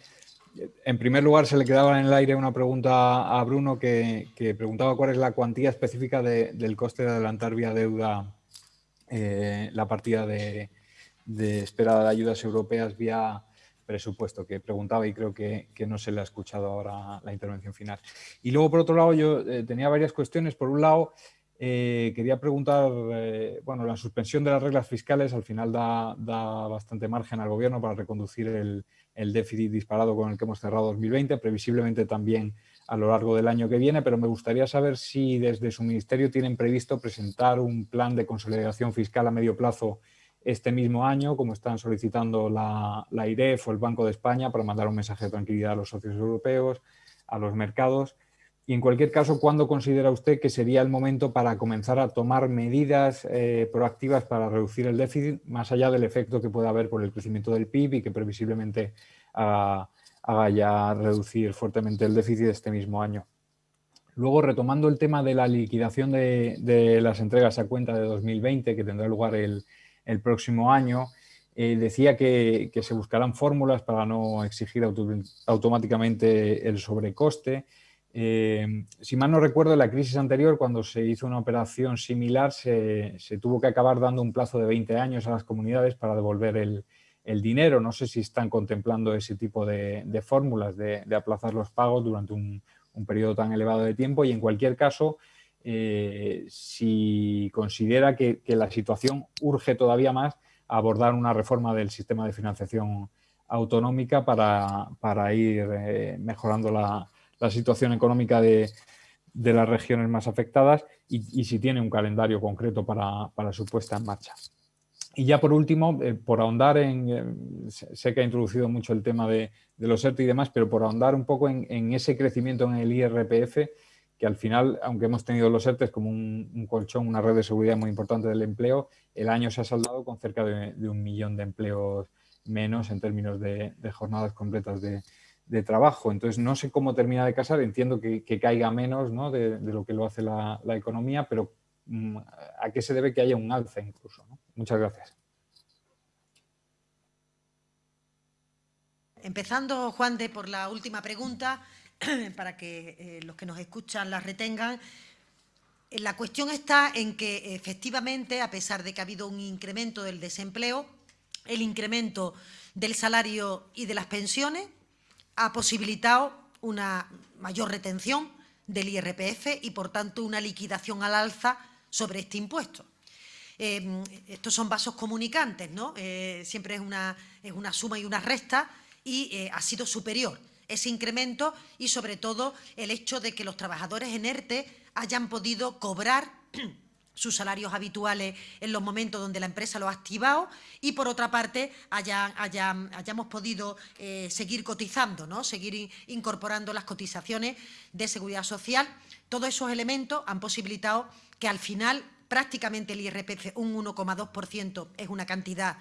En primer lugar, se le quedaba en el aire una pregunta a Bruno que, preguntaba cuál es la cuantía específica del coste de adelantar vía deuda eh, la partida de, de espera de ayudas europeas vía presupuesto que preguntaba y creo que, no se le ha escuchado ahora la intervención final. Y luego, por otro lado, yo eh, tenía varias cuestiones. Por un lado, eh, quería preguntar, eh, bueno, la suspensión de las reglas fiscales al final da, bastante margen al gobierno para reconducir el, el, déficit disparado con el que hemos cerrado 2020, previsiblemente también a lo largo del año que viene, pero me gustaría saber si desde su ministerio tienen previsto presentar un plan de consolidación fiscal a medio plazo este mismo año, como están solicitando la, la IREF o el Banco de España para mandar un mensaje de tranquilidad a los socios europeos, a los mercados. Y en cualquier caso, ¿cuándo considera usted que sería el momento para comenzar a tomar medidas eh, proactivas para reducir el déficit, más allá del efecto que pueda haber por el crecimiento del PIB y que previsiblemente haga, ya reducir fuertemente el déficit este mismo año? Luego, retomando el tema de la liquidación de, de las entregas a cuenta de 2020, que tendrá lugar el, el próximo año. Eh, decía que, se buscarán fórmulas para no exigir automáticamente el sobrecoste. Eh, si mal no recuerdo, en la crisis anterior, cuando se hizo una operación similar, se, tuvo que acabar dando un plazo de 20 años a las comunidades para devolver el, dinero. No sé si están contemplando ese tipo de, fórmulas de, aplazar los pagos durante un, un periodo tan elevado de tiempo y en cualquier caso, eh, si considera que, la situación urge todavía más abordar una reforma del sistema de financiación autonómica para, ir eh, mejorando la, situación económica de, las regiones más afectadas y, si tiene un calendario concreto para, su puesta en marcha. Y ya por último, eh, por ahondar en, sé que ha introducido mucho el tema de, los ERTE y demás, pero por ahondar un poco en ese crecimiento en el IRPF, que al final, aunque hemos tenido los ERTES como un, colchón, una red de seguridad muy importante del empleo, el año se ha saldado con cerca de, un millón de empleos menos en términos de, jornadas completas de, trabajo. Entonces, no sé cómo termina de casar, entiendo que, caiga menos ¿no? de, lo que lo hace la, economía, pero mm, ¿a qué se debe que haya un alza incluso? Muchas gracias. Empezando, Juan, de por la última pregunta, <clears throat> para que eh, los que nos escuchan las retengan. La cuestión está en que efectivamente, a pesar de que ha habido un incremento del desempleo, el incremento del salario y de las pensiones ha posibilitado una mayor retención del IRPF y, por tanto, una liquidación al alza sobre este impuesto. Eh, estos son vasos comunicantes, ¿no? Eh, siempre es una, es una, suma y una resta y ha sido superior ese incremento y, sobre todo, el hecho de que los trabajadores en ERTE hayan podido cobrar <clears throat> sus salarios habituales en los momentos donde la empresa lo ha activado y, por otra parte, hayamos podido eh, seguir cotizando, ¿no? seguir incorporando las cotizaciones de seguridad social. Todos esos elementos han posibilitado que, al final, prácticamente el IRPF, un 1,2%, es una cantidad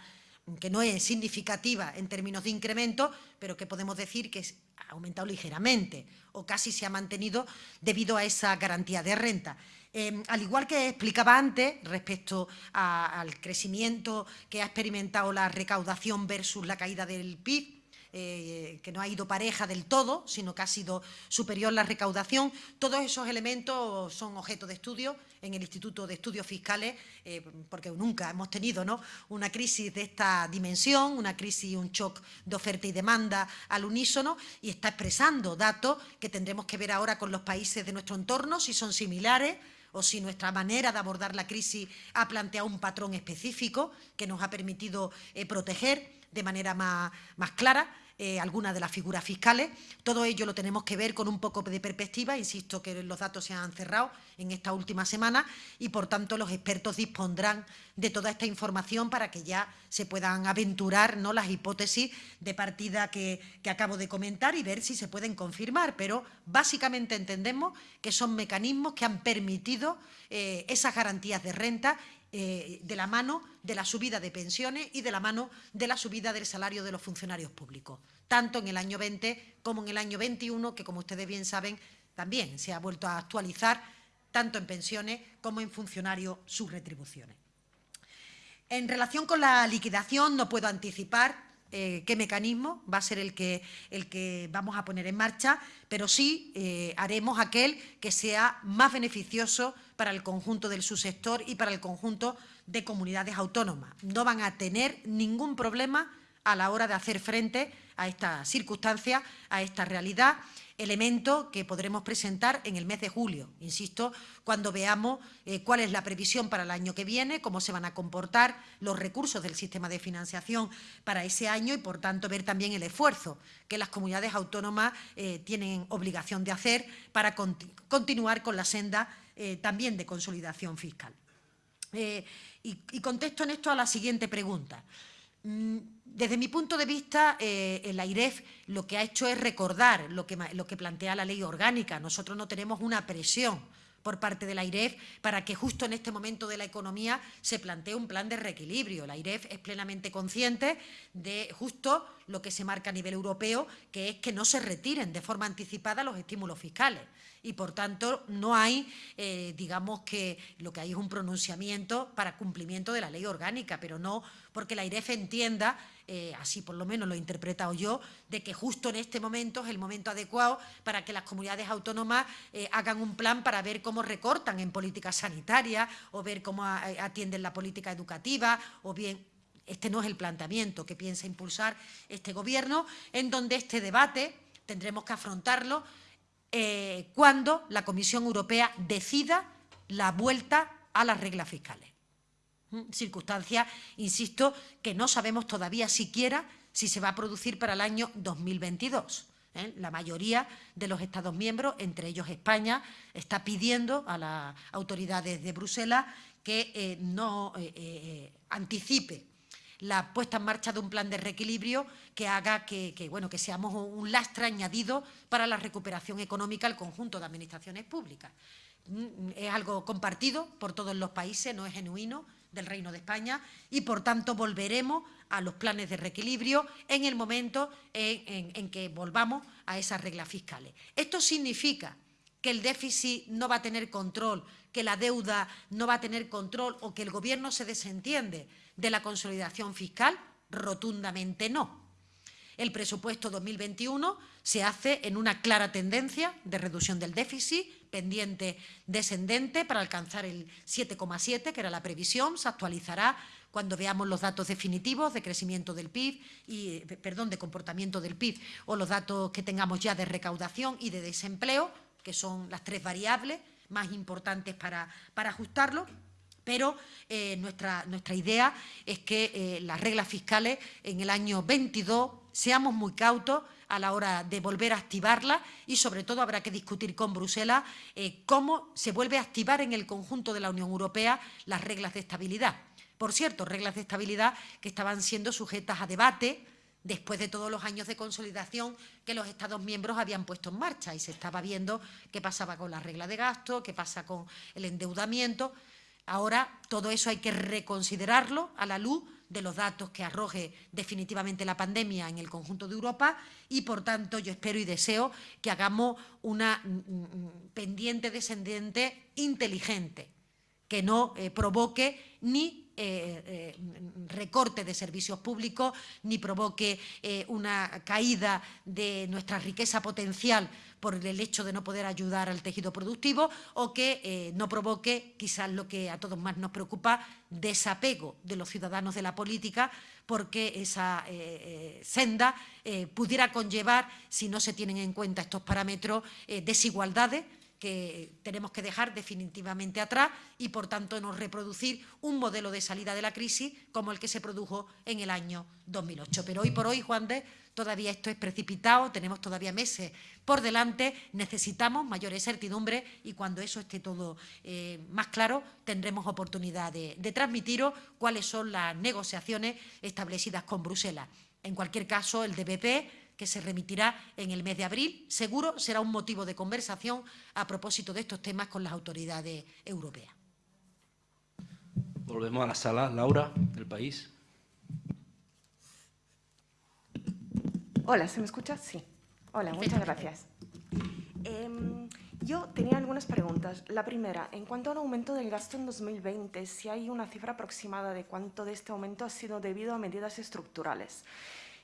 que no es significativa en términos de incremento, pero que podemos decir que ha aumentado ligeramente o casi se ha mantenido debido a esa garantía de renta. Eh, al igual que explicaba antes, respecto al crecimiento que ha experimentado la recaudación versus la caída del PIB, eh, que no ha ido pareja del todo, sino que ha sido superior la recaudación. Todos esos elementos son objeto de estudio en el Instituto de Estudios Fiscales, eh, porque nunca hemos tenido ¿no? una crisis de esta dimensión, una crisis, un shock de oferta y demanda al unísono, y está expresando datos que tendremos que ver ahora con los países de nuestro entorno, si son similares, o si nuestra manera de abordar la crisis ha planteado un patrón específico que nos ha permitido eh, proteger de manera más, más clara eh, algunas de las figuras fiscales. Todo ello lo tenemos que ver con un poco de perspectiva. Insisto que los datos se han cerrado en esta última semana y, por tanto, los expertos dispondrán de toda esta información para que ya se puedan aventurar ¿no? las hipótesis de partida que, acabo de comentar y ver si se pueden confirmar. Pero básicamente entendemos que son mecanismos que han permitido eh, esas garantías de renta eh, de la mano de la subida de pensiones y de la mano de la subida del salario de los funcionarios públicos, tanto en el año 20 como en el año 21, que como ustedes bien saben, también se ha vuelto a actualizar tanto en pensiones como en funcionarios sus retribuciones. En relación con la liquidación, no puedo anticipar eh, qué mecanismo va a ser el que, el que vamos a poner en marcha, pero sí eh, haremos aquel que sea más beneficioso para el conjunto del subsector y para el conjunto de comunidades autónomas. No van a tener ningún problema a la hora de hacer frente a esta circunstancia, a esta realidad elemento que podremos presentar en el mes de julio, insisto, cuando veamos eh, cuál es la previsión para el año que viene, cómo se van a comportar los recursos del sistema de financiación para ese año y, por tanto, ver también el esfuerzo que las comunidades autónomas eh, tienen obligación de hacer para continuar con la senda eh, también de consolidación fiscal. y, y contesto en esto a la siguiente pregunta. Mm, desde mi punto de vista, eh, el AIREF lo que ha hecho es recordar lo que, lo que plantea la ley orgánica. Nosotros no tenemos una presión por parte de la AIREF para que justo en este momento de la economía se plantee un plan de reequilibrio. La AIREF es plenamente consciente de justo lo que se marca a nivel europeo, que es que no se retiren de forma anticipada los estímulos fiscales y, por tanto, no hay, eh, digamos que lo que hay es un pronunciamiento para cumplimiento de la ley orgánica, pero no porque la IREF entienda, eh, así por lo menos lo he interpretado yo, de que justo en este momento es el momento adecuado para que las comunidades autónomas eh, hagan un plan para ver cómo recortan en política sanitaria o ver cómo atienden la política educativa o bien este no es el planteamiento que piensa impulsar este Gobierno, en donde este debate tendremos que afrontarlo eh, cuando la Comisión Europea decida la vuelta a las reglas fiscales. ¿Mm? Circunstancia, insisto, que no sabemos todavía siquiera si se va a producir para el año 2022. ¿eh? La mayoría de los Estados miembros, entre ellos España, está pidiendo a las autoridades de Bruselas que eh, no anticipe la puesta en marcha de un plan de reequilibrio que haga que, bueno, que seamos un lastre añadido para la recuperación económica al conjunto de administraciones públicas. Mm, es algo compartido por todos los países, no es genuino del Reino de España y, por tanto, volveremos a los planes de reequilibrio en el momento en, que volvamos a esas reglas fiscales. Esto significa que el déficit no va a tener control, que la deuda no va a tener control o que el Gobierno se desentiende de la consolidación fiscal? Rotundamente no. El presupuesto 2021 se hace en una clara tendencia de reducción del déficit, pendiente descendente para alcanzar el 7,7, que era la previsión, se actualizará cuando veamos los datos definitivos de crecimiento del PIB y perdón, de comportamiento del PIB o los datos que tengamos ya de recaudación y de desempleo, que son las tres variables más importantes para, para ajustarlo. Pero eh, nuestra, nuestra, idea es que eh, las reglas fiscales en el año 22 seamos muy cautos a la hora de volver a activarlas y sobre todo habrá que discutir con Bruselas eh, cómo se vuelve a activar en el conjunto de la Unión Europea las reglas de estabilidad. Por cierto, reglas de estabilidad que estaban siendo sujetas a debate después de todos los años de consolidación que los Estados miembros habían puesto en marcha y se estaba viendo qué pasaba con la regla de gasto, qué pasa con el endeudamiento. Ahora todo eso hay que reconsiderarlo a la luz de los datos que arroje definitivamente la pandemia en el conjunto de Europa y, por tanto, yo espero y deseo que hagamos una mm, mm, pendiente descendiente inteligente, que no eh, provoque ni eh, eh, recorte de servicios públicos ni provoque eh, una caída de nuestra riqueza potencial por el hecho de no poder ayudar al tejido productivo o que no provoque, quizás lo que a todos más nos preocupa, desapego de los ciudadanos de la política porque esa senda pudiera conllevar, si no se tienen en cuenta estos parámetros, desigualdades que tenemos que dejar definitivamente atrás y, por tanto, no reproducir un modelo de salida de la crisis como el que se produjo en el año 2008. Pero hoy por hoy, Juan de, todavía esto es precipitado, tenemos todavía meses por delante, necesitamos mayores certidumbre y cuando eso esté todo eh, más claro tendremos oportunidad de, de transmitiros cuáles son las negociaciones establecidas con Bruselas. En cualquier caso, el DPP que se remitirá en el mes de abril. Seguro será un motivo de conversación a propósito de estos temas con las autoridades europeas. Volvemos a la sala. Laura, del país. Hola, ¿se me escucha? Sí. Hola, muchas gracias. Eh, yo tenía algunas preguntas. La primera, en cuanto al aumento del gasto en 2020, si hay una cifra aproximada de cuánto de este aumento ha sido debido a medidas estructurales.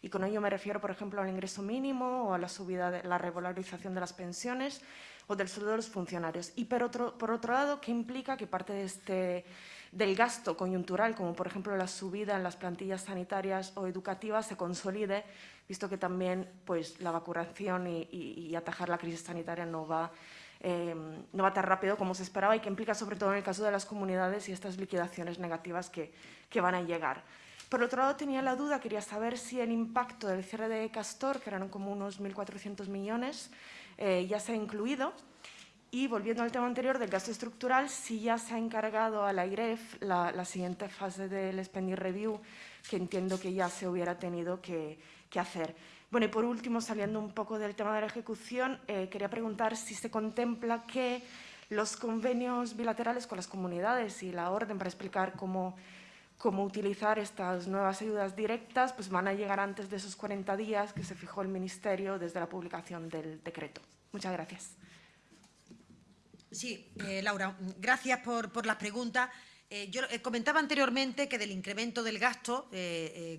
Y con ello me refiero, por ejemplo, al ingreso mínimo o a la subida de la revalorización de las pensiones o del sueldo de los funcionarios. Y por otro, lado, ¿qué implica que parte este, del gasto coyuntural, como por ejemplo la subida en las plantillas sanitarias o educativas, se consolide, visto que también pues, la vacunación y, atajar la crisis sanitaria no va, eh, no va tan rápido como se esperaba y que implica sobre todo en el caso de las comunidades y estas liquidaciones negativas que, que van a llegar. Por otro lado, tenía la duda, quería saber si el impacto del cierre de Castor, que eran como unos 1.400 millones, eh, ya se ha incluido. Y volviendo al tema anterior del gasto estructural, si ya se ha encargado a la IREF la, siguiente fase del Spending Review, que entiendo que ya se hubiera tenido que, que hacer. Bueno, y por último, saliendo un poco del tema de la ejecución, eh, quería preguntar si se contempla que los convenios bilaterales con las comunidades y la orden para explicar cómo cómo utilizar estas nuevas ayudas directas, pues van a llegar antes de esos 40 días que se fijó el Ministerio desde la publicación del decreto. Muchas gracias. Sí, eh, Laura, gracias por, las preguntas. Eh, yo eh, comentaba anteriormente que del incremento del gasto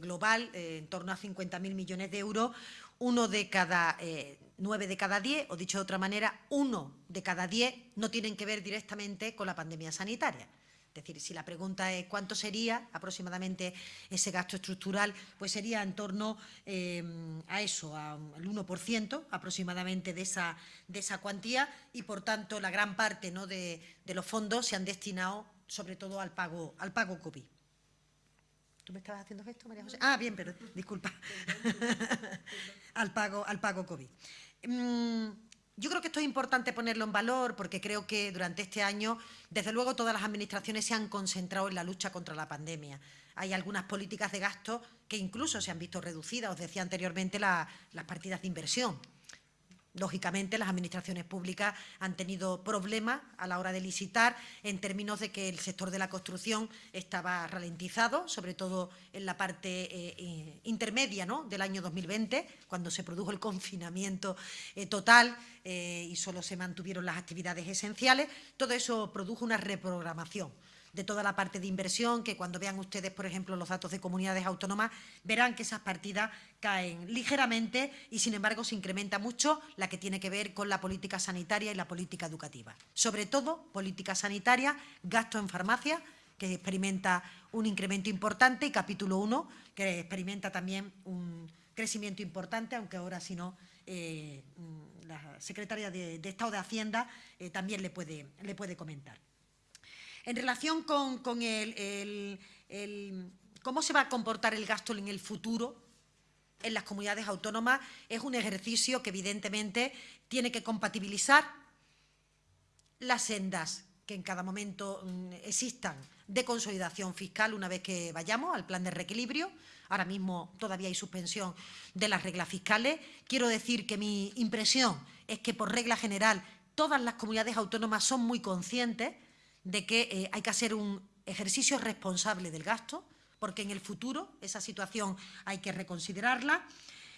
global, en torno a 50.000 millones de euros, uno de cada nueve de cada diez, o dicho de otra manera, uno de cada diez no tienen que ver directamente con la pandemia sanitaria. Es decir, si la pregunta es cuánto sería aproximadamente ese gasto estructural, pues sería en torno eh, a eso, al 1% aproximadamente de esa, de esa cuantía y, por tanto, la gran parte ¿no? de, de, los fondos se han destinado sobre todo al pago, al pago COVID. ¿Tú me estabas haciendo esto, María José? Ah, bien, pero disculpa. <laughs> <laughs> al, pago, al pago COVID. Mm, yo creo que esto es importante ponerlo en valor porque creo que durante este año, desde luego, todas las administraciones se han concentrado en la lucha contra la pandemia. Hay algunas políticas de gasto que incluso se han visto reducidas. Os decía anteriormente la, las partidas de inversión Lógicamente, las administraciones públicas han tenido problemas a la hora de licitar en términos de que el sector de la construcción estaba ralentizado, sobre todo en la parte eh, eh intermedia ¿no? del año 2020, cuando se produjo el confinamiento eh, total y solo se mantuvieron las actividades esenciales. Todo eso produjo una reprogramación de toda la parte de inversión, que cuando vean ustedes, por ejemplo, los datos de comunidades autónomas, verán que esas partidas caen ligeramente y, sin embargo, se incrementa mucho la que tiene que ver con la política sanitaria y la política educativa. Sobre todo, política sanitaria, gasto en farmacia, que experimenta un incremento importante, y capítulo 1, que experimenta también un crecimiento importante, aunque ahora, si no, eh, la secretaria de, Estado de Hacienda eh, también le puede, le puede comentar. En relación con, el, cómo se va a comportar el gasto en el futuro en las comunidades autónomas, es un ejercicio que evidentemente tiene que compatibilizar las sendas que en cada momento mm, existan de consolidación fiscal una vez que vayamos al plan de reequilibrio. Ahora mismo todavía hay suspensión de las reglas fiscales. Quiero decir que mi impresión es que, por regla general, todas las comunidades autónomas son muy conscientes de que eh, hay que hacer un ejercicio responsable del gasto, porque en el futuro esa situación hay que reconsiderarla.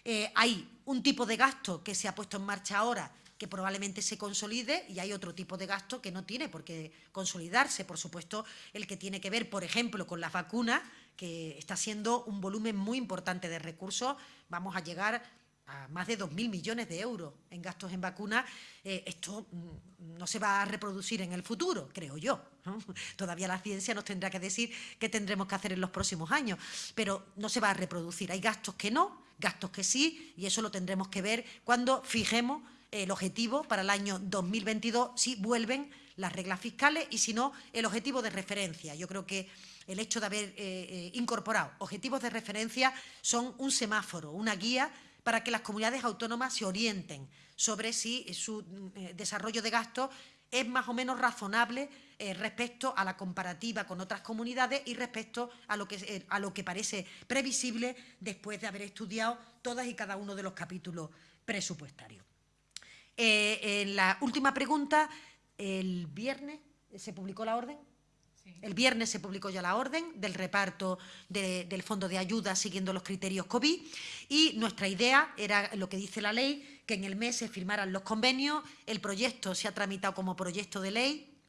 Eh, hay un tipo de gasto que se ha puesto en marcha ahora que probablemente se consolide y hay otro tipo de gasto que no tiene por qué consolidarse. Por supuesto, el que tiene que ver, por ejemplo, con las vacunas, que está siendo un volumen muy importante de recursos. Vamos a llegar a más de 2.000 millones de euros en gastos en vacunas. Eh, esto mm, no se va a reproducir en el futuro, creo yo. <laughs> Todavía la ciencia nos tendrá que decir qué tendremos que hacer en los próximos años, pero no se va a reproducir. Hay gastos que no, gastos que sí, y eso lo tendremos que ver cuando fijemos el objetivo para el año 2022 si vuelven las reglas fiscales y si no, el objetivo de referencia. Yo creo que el hecho de haber eh, eh, incorporado objetivos de referencia son un semáforo, una guía para que las comunidades autónomas se orienten sobre si su eh, desarrollo de gastos es más o menos razonable respecto a la comparativa con otras comunidades y respecto a lo, que, a lo que parece previsible después de haber estudiado todas y cada uno de los capítulos presupuestarios. Eh, en la última pregunta, el viernes se publicó la orden. El viernes se publicó ya la orden del reparto del fondo de ayuda siguiendo los criterios COVID y nuestra idea era lo que dice la ley, que en el mes se firmaran los convenios, el proyecto se ha tramitado como proyecto de ley.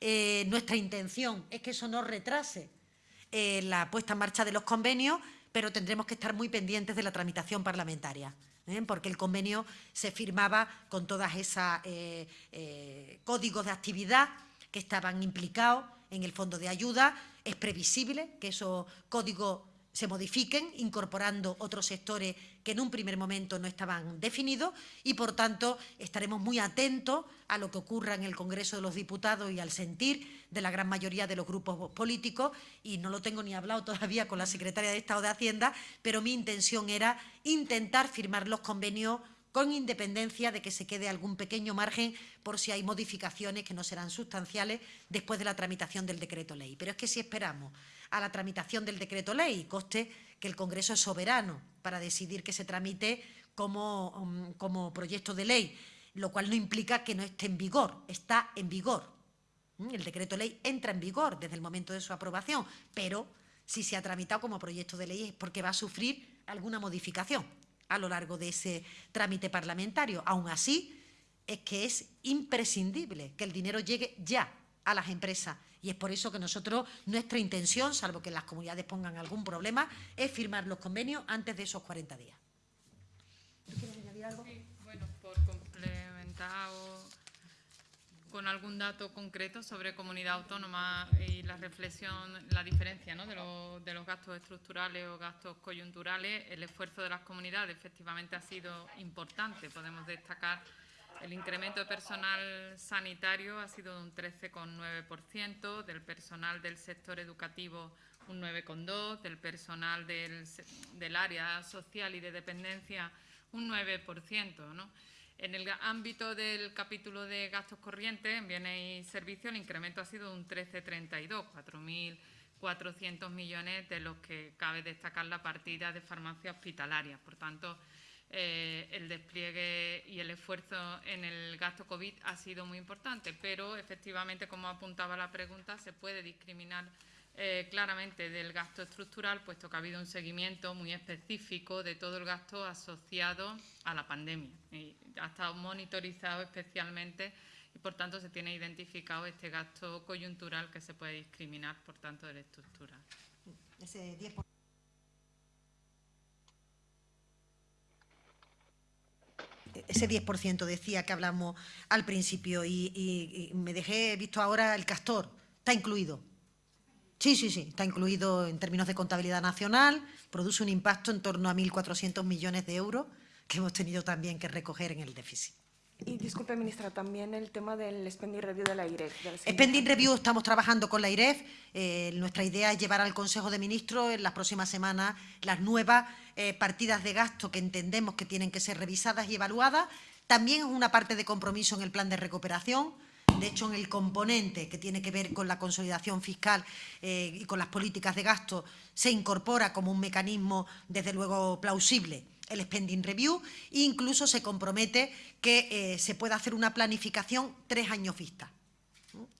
Eh, nuestra intención es que eso no retrase eh, la puesta en marcha de los convenios, pero tendremos que estar muy pendientes de la tramitación parlamentaria. ¿eh? porque el convenio se firmaba con eh, eh, códigos de actividad que estaban implicados en el fondo de ayuda. Es previsible que esos códigos se modifiquen, incorporando otros sectores que en un primer momento no estaban definidos y, por tanto, estaremos muy atentos a lo que ocurra en el Congreso de los Diputados y al sentir de la gran mayoría de los grupos políticos y no lo tengo ni hablado todavía con la Secretaria de Estado de Hacienda, pero mi intención era intentar firmar los convenios con independencia de que se quede algún pequeño margen por si hay modificaciones que no serán sustanciales después de la tramitación del decreto ley. Pero es que si esperamos a la tramitación del decreto ley, coste que el Congreso es soberano para decidir que se tramite como, um, como proyecto de ley, lo cual no implica que no esté en vigor, está en vigor. ¿Mm? El decreto ley entra en vigor desde el momento de su aprobación, pero si se ha tramitado como proyecto de ley es porque va a sufrir alguna modificación a lo largo de ese trámite parlamentario. Aún así, es que es imprescindible que el dinero llegue ya a las empresas y es por eso que nosotros, nuestra intención, salvo que las comunidades pongan algún problema, es firmar los convenios antes de esos 40 días. quieres añadir algo? Sí, bueno, por complementar con algún dato concreto sobre comunidad autónoma y la reflexión, la diferencia de, de, los gastos estructurales o gastos coyunturales, el esfuerzo de las comunidades efectivamente ha sido importante. Podemos destacar el incremento de personal sanitario ha sido de un 13,9%, del personal del sector educativo un 9,2%, del personal del, del área social y de dependencia un 9%. ¿no? En el ámbito del capítulo de gastos corrientes, en bienes y servicios, el incremento ha sido un 13,32, 4.400 millones, de los que cabe destacar la partida de farmacia hospitalaria. Por tanto, eh, el despliegue y el esfuerzo en el gasto COVID ha sido muy importante, pero efectivamente, como apuntaba la pregunta, se puede discriminar eh, claramente del gasto estructural, puesto que ha habido un seguimiento muy específico de todo el gasto asociado a la pandemia. Y ha estado monitorizado especialmente y, por tanto, se tiene identificado este gasto coyuntural que se puede discriminar, por tanto, del estructural. Ese ese 10% decía que hablamos al principio y, me dejé visto ahora el castor, está incluido. Sí, sí, sí, está incluido en términos de contabilidad nacional, produce un impacto en torno a 1.400 millones de euros que hemos tenido también que recoger en el déficit. Y disculpe, ministra, también el tema del spending review de la IREF. spending review estamos trabajando con la IREF. Eh, nuestra idea es llevar al Consejo de Ministros en las próximas semanas las nuevas eh, partidas de gasto que entendemos que tienen que ser revisadas y evaluadas. También es una parte de compromiso en el plan de recuperación de hecho, en el componente que tiene que ver con la consolidación fiscal eh, y con las políticas de gasto, se incorpora como un mecanismo, desde luego, plausible el spending review e incluso se compromete que eh, se pueda hacer una planificación tres años vista.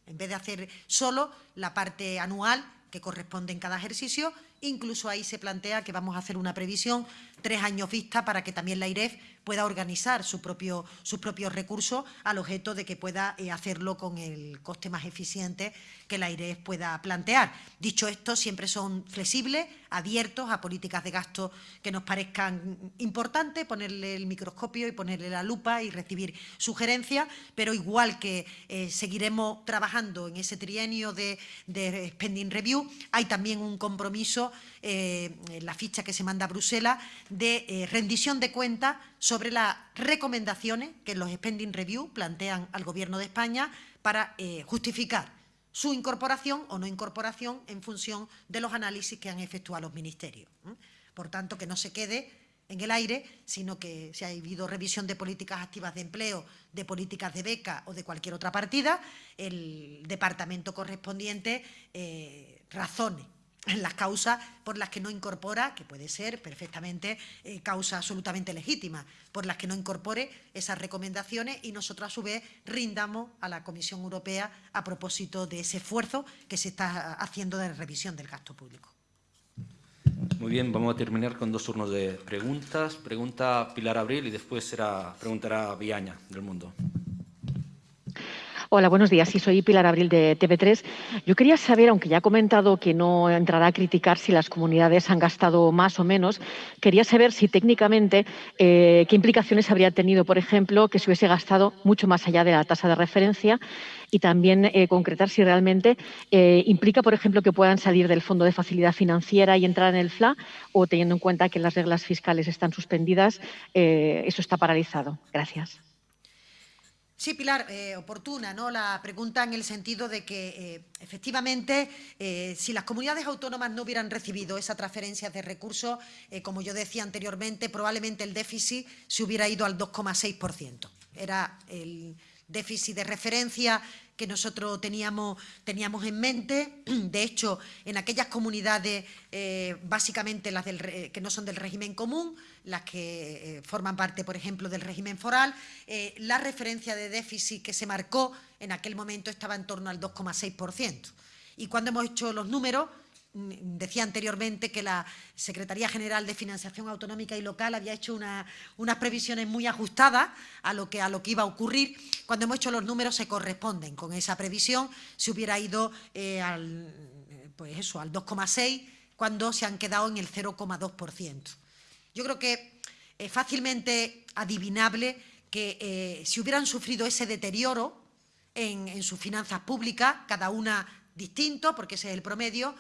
En vez de hacer solo la parte anual que corresponde en cada ejercicio. Incluso ahí se plantea que vamos a hacer una previsión tres años vista para que también la IREF pueda organizar su propio, sus propios recursos al objeto de que pueda eh, hacerlo con el coste más eficiente que la IREF pueda plantear. Dicho esto, siempre son flexibles, abiertos a políticas de gasto que nos parezcan importantes, ponerle el microscopio y ponerle la lupa y recibir sugerencias, pero igual que eh, seguiremos trabajando en ese trienio de, de, spending review, hay también un compromiso eh, en la ficha que se manda a Bruselas de eh, rendición de cuentas sobre las recomendaciones que los spending review plantean al Gobierno de España para eh, justificar su incorporación o no incorporación en función de los análisis que han efectuado los ministerios. ¿eh? Por tanto, que no se quede en el aire, sino que si ha habido revisión de políticas activas de empleo, de políticas de beca o de cualquier otra partida, el departamento correspondiente eh, razone las causas por las que no incorpora, que puede ser perfectamente eh, causa absolutamente legítima, por las que no incorpore esas recomendaciones y nosotros a su vez rindamos a la Comisión Europea a propósito de ese esfuerzo que se está haciendo de revisión del gasto público. Muy bien, vamos a terminar con dos turnos de preguntas. Pregunta Pilar Abril y después será, preguntará Viaña del Mundo. Hola, buenos días. Soy Pilar Abril de TV3. Yo quería saber, aunque ya ha comentado que no entrará a criticar si las comunidades han gastado más o menos, quería saber si técnicamente eh, qué implicaciones habría tenido, por ejemplo, que se hubiese gastado mucho más allá de la tasa de referencia y también eh, concretar si realmente eh, implica, por ejemplo, que puedan salir del Fondo de Facilidad Financiera y entrar en el FLA o teniendo en cuenta que las reglas fiscales están suspendidas, eso está paralizado. Gracias. Sí, Pilar, eh, oportuna ¿no? la pregunta en el sentido de que eh, efectivamente eh, si las comunidades autónomas no hubieran recibido esa transferencia de recursos, como yo decía anteriormente, probablemente el déficit se hubiera ido al 2,6%. Era el déficit de referencia que nosotros teníamos, en mente. De hecho, en aquellas comunidades, básicamente las del, que no son del régimen común, las que eh, forman parte, por ejemplo, del régimen foral, eh, la referencia de déficit que se marcó en aquel momento estaba en torno al 2,6%. Y cuando hemos hecho los números, Mm, decía anteriormente que la Secretaría General de Financiación Autonómica y Local había hecho una, unas previsiones muy ajustadas a lo, que, iba a ocurrir. Cuando hemos hecho los números se corresponden con esa previsión, se hubiera ido eh, al, pues al 2,6 cuando se han quedado en el 0,2%. Yo creo que es fácilmente adivinable que eh, si hubieran sufrido ese deterioro en, sus finanzas públicas, cada una distinto, porque ese es el promedio,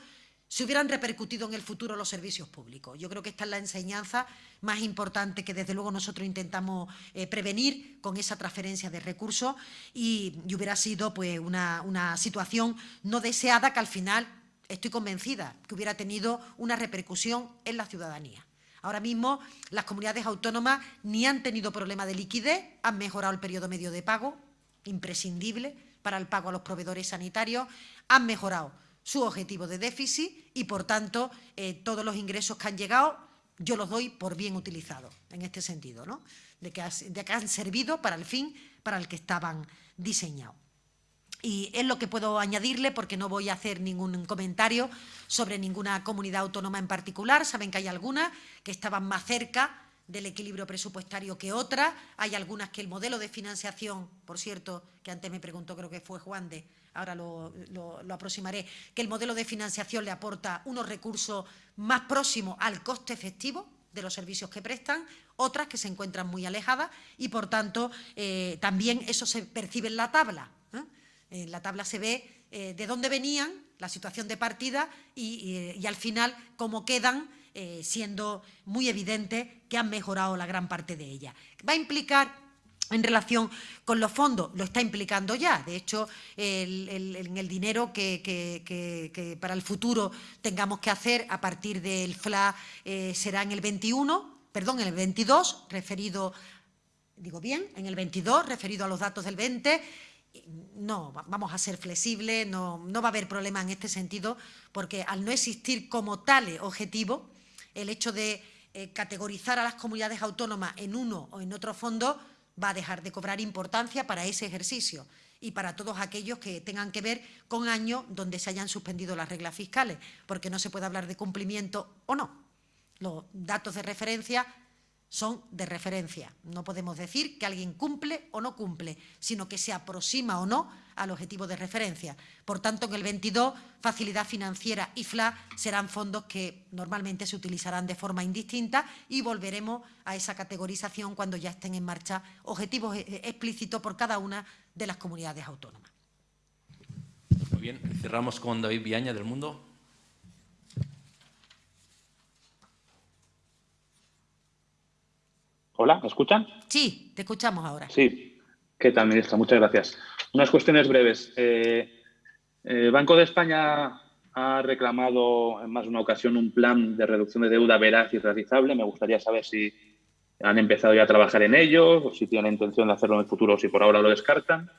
se hubieran repercutido en el futuro los servicios públicos. Yo creo que esta es la enseñanza más importante que desde luego nosotros intentamos eh, prevenir con esa transferencia de recursos y, y hubiera sido pues, una, una situación no deseada que al final, estoy convencida, que hubiera tenido una repercusión en la ciudadanía. Ahora mismo las comunidades autónomas ni han tenido problema de liquidez, han mejorado el periodo medio de pago, imprescindible para el pago a los proveedores sanitarios, han mejorado su objetivo de déficit y, por tanto, eh, todos los ingresos que han llegado yo los doy por bien utilizados, en este sentido, ¿no? de, que de que han servido para el fin para el que estaban diseñados. Y es lo que puedo añadirle porque no voy a hacer ningún comentario sobre ninguna comunidad autónoma en particular. Saben que hay algunas que estaban más cerca del equilibrio presupuestario que otras. Hay algunas que el modelo de financiación, por cierto, que antes me preguntó, creo que fue Juan de, ahora lo, lo, aproximaré, que el modelo de financiación le aporta unos recursos más próximos al coste efectivo de los servicios que prestan, otras que se encuentran muy alejadas y, por tanto, eh, también eso se percibe en la tabla. ¿Eh? En la tabla se ve eh, de dónde venían, la situación de partida y, al final cómo quedan, eh, siendo muy evidente que han mejorado la gran parte de ella. Va a implicar en relación con los fondos, lo está implicando ya. De hecho, el, el, dinero que, para el futuro tengamos que hacer a partir del FLA eh, será en el 21, perdón, en el 22, referido, digo bien, en el 22, referido a los datos del 20, no, vamos a ser flexibles, no, no, va a haber problema en este sentido, porque al no existir como tal objetivo, el hecho de eh, categorizar a las comunidades autónomas en uno o en otro fondo va a dejar de cobrar importancia para ese ejercicio. y para todos aquellos que tengan que ver con años donde se hayan suspendido las reglas fiscales, porque no se puede hablar de cumplimiento o no. Los datos de referencia son de referencia. No podemos decir que alguien cumple o no cumple, sino que se aproxima o no al objetivo de referencia. Por tanto, en el 22, facilidad financiera y FLA serán fondos que normalmente se utilizarán de forma indistinta y volveremos a esa categorización cuando ya estén en marcha objetivos eh, explícitos por cada una de las comunidades autónomas. Muy bien, cerramos con David Viaña del Mundo. Hola, ¿me escuchan? Sí, te escuchamos ahora. Sí. ¿Qué tal, ministra? Muchas gracias. Unas cuestiones breves. Eh, el Banco de España ha reclamado en más de una ocasión un plan de reducción de deuda veraz y realizable. Me gustaría saber si han empezado ya a trabajar en ello o si tienen intención de hacerlo en el futuro o si por ahora lo descartan.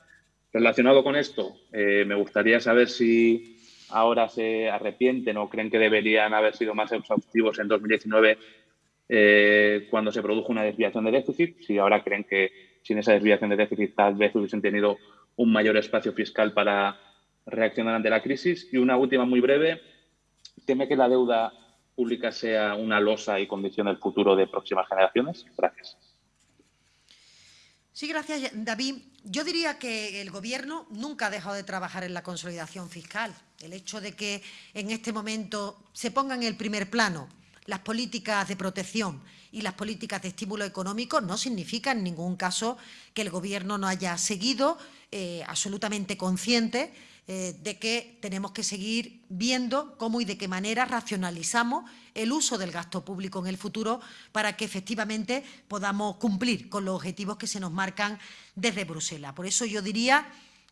Relacionado con esto, eh, me gustaría saber si ahora se arrepienten o creen que deberían haber sido más exhaustivos en 2019 eh, cuando se produjo una desviación de déficit, si ahora creen que sin esa desviación de déficit tal vez hubiesen tenido un mayor espacio fiscal para reaccionar ante la crisis. Y una última muy breve, ¿teme que la deuda pública sea una losa y condición del futuro de próximas generaciones? Gracias. Sí, gracias, David. Yo diría que el Gobierno nunca ha dejado de trabajar en la consolidación fiscal. El hecho de que en este momento se ponga en el primer plano las políticas de protección y las políticas de estímulo económico no significa en ningún caso que el Gobierno no haya seguido eh, absolutamente consciente eh, de que tenemos que seguir viendo cómo y de qué manera racionalizamos el uso del gasto público en el futuro para que efectivamente podamos cumplir con los objetivos que se nos marcan desde Bruselas. Por eso yo diría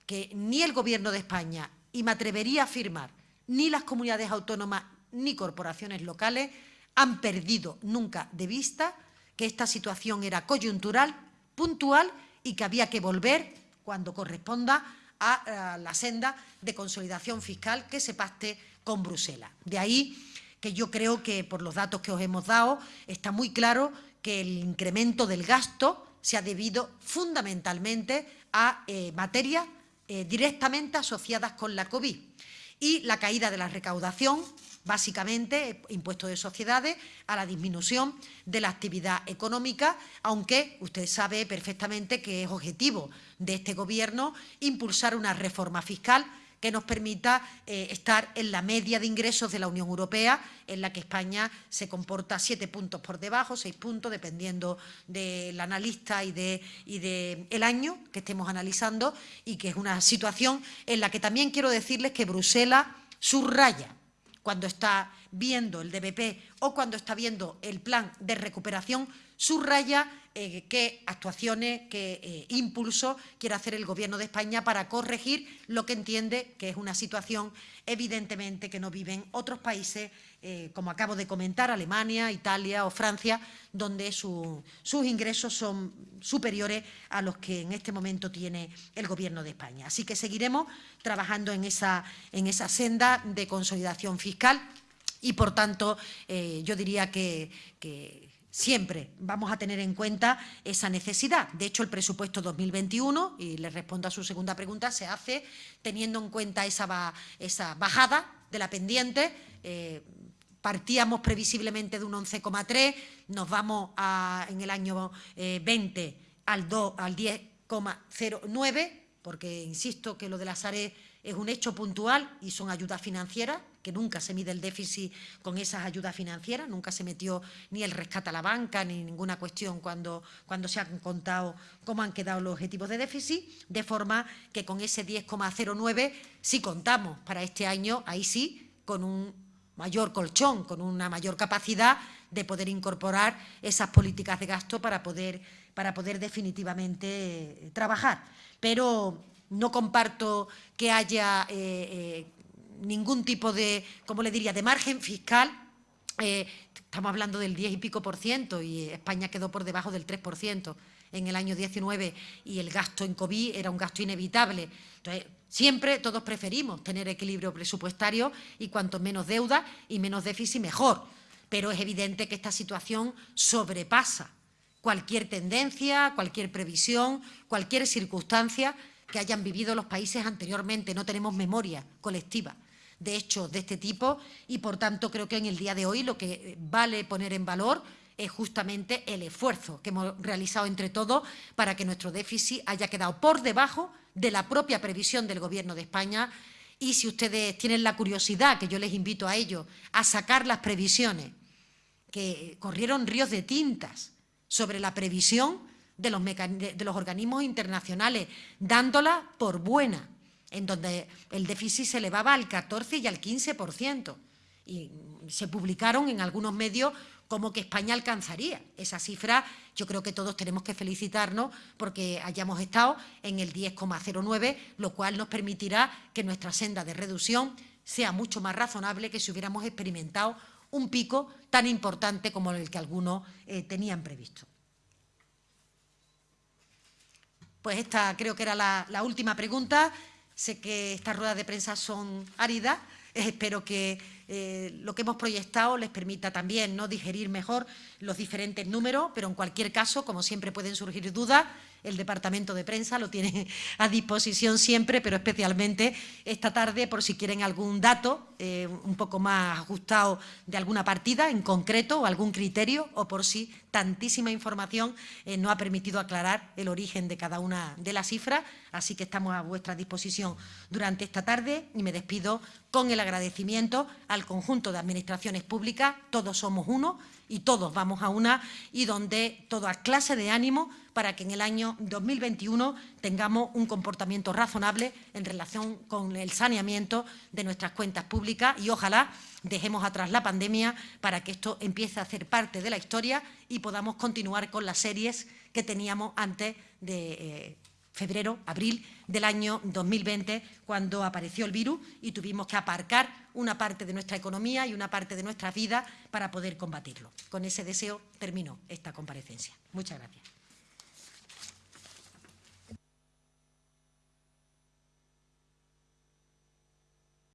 que ni el Gobierno de España, y me atrevería a afirmar, ni las comunidades autónomas ni corporaciones locales han perdido nunca de vista que esta situación era coyuntural, puntual y que había que volver, cuando corresponda, a, la senda de consolidación fiscal que se pacte con Bruselas. De ahí que yo creo que, por los datos que os hemos dado, está muy claro que el incremento del gasto se ha debido fundamentalmente a eh, materias eh, directamente asociadas con la COVID y la caída de la recaudación básicamente impuesto de sociedades, a la disminución de la actividad económica, aunque usted sabe perfectamente que es objetivo de este Gobierno impulsar una reforma fiscal que nos permita eh, estar en la media de ingresos de la Unión Europea, en la que España se comporta siete puntos por debajo, seis puntos, dependiendo del analista y del de el año que estemos analizando, y que es una situación en la que también quiero decirles que Bruselas subraya cuando está viendo el DBP o cuando está viendo el plan de recuperación, subraya eh, qué actuaciones, qué eh, impulso quiere hacer el Gobierno de España para corregir lo que entiende que es una situación evidentemente que no viven otros países, eh, como acabo de comentar, Alemania, Italia o Francia, donde sus ingresos son superiores a los que en este momento tiene el Gobierno de España. Así que seguiremos trabajando en esa, en esa senda de consolidación fiscal y, por tanto, yo diría que siempre vamos a tener en cuenta esa necesidad. De hecho, el presupuesto 2021, y le respondo a su segunda pregunta, se hace teniendo en cuenta esa, esa bajada de la pendiente. Eh, partíamos previsiblemente de un 11,3, nos vamos en el año 20 eh, al, al 10,09, porque insisto que lo de la SARE es un hecho puntual y son ayudas financieras, que nunca se mide el déficit con esas ayudas financieras, nunca se metió ni el rescate a la banca ni ninguna cuestión cuando, cuando se han contado cómo han quedado los objetivos de déficit, de forma que con ese 10,09 si contamos para este año, ahí sí, con un mayor colchón, con una mayor capacidad de poder incorporar esas políticas de gasto para poder, para poder definitivamente eh, trabajar. Pero no comparto que haya eh, eh, ningún tipo de, ¿cómo le diría?, de margen fiscal. Eh, estamos hablando del 10 y pico por ciento y España quedó por debajo del 3 por ciento en el año 19 y el gasto en COVID era un gasto inevitable. Entonces, siempre todos preferimos tener equilibrio presupuestario y cuanto menos deuda y menos déficit, mejor. Pero es evidente que esta situación sobrepasa cualquier tendencia, cualquier previsión, cualquier circunstancia que hayan vivido los países anteriormente. No tenemos memoria colectiva de hechos de este tipo y, por tanto, creo que en el día de hoy lo que vale poner en valor es justamente el esfuerzo que hemos realizado entre todos para que nuestro déficit haya quedado por debajo de la propia previsión del Gobierno de España. Y si ustedes tienen la curiosidad, que yo les invito a ello, a sacar las previsiones, que corrieron ríos de tintas sobre la previsión de los, de los organismos internacionales, dándola por buena, en donde el déficit se elevaba al 14 y al 15%. Y se publicaron en algunos medios como que España alcanzaría esa cifra. Yo creo que todos tenemos que felicitarnos porque hayamos estado en el 10,09, lo cual nos permitirá que nuestra senda de reducción sea mucho más razonable que si hubiéramos experimentado un pico tan importante como el que algunos eh, tenían previsto. Pues esta creo que era la, la última pregunta. Sé que estas ruedas de prensa son áridas. espero que eh, lo que hemos proyectado les permita también ¿no? digerir mejor los diferentes números, pero en cualquier caso, como siempre pueden surgir dudas, el departamento de prensa lo tiene <laughs> a disposición siempre, pero especialmente esta tarde por si quieren algún dato eh, un poco más ajustado de alguna partida en concreto o algún criterio o por si tantísima información eh, no ha permitido aclarar el origen de cada una de las cifras. Así que estamos a vuestra disposición durante esta tarde y me despido con el agradecimiento al conjunto de administraciones públicas, todos somos uno, y todos vamos a una y donde toda clase de ánimo para que en el año 2021 tengamos un comportamiento razonable en relación con el saneamiento de nuestras cuentas públicas y ojalá dejemos atrás la pandemia para que esto empiece a hacer parte de la historia y podamos continuar con las series que teníamos antes de eh, febrero, abril del año 2020, cuando apareció el virus y tuvimos que aparcar una parte de nuestra economía y una parte de nuestra vida para poder combatirlo. Con ese deseo termino esta comparecencia. Muchas gracias.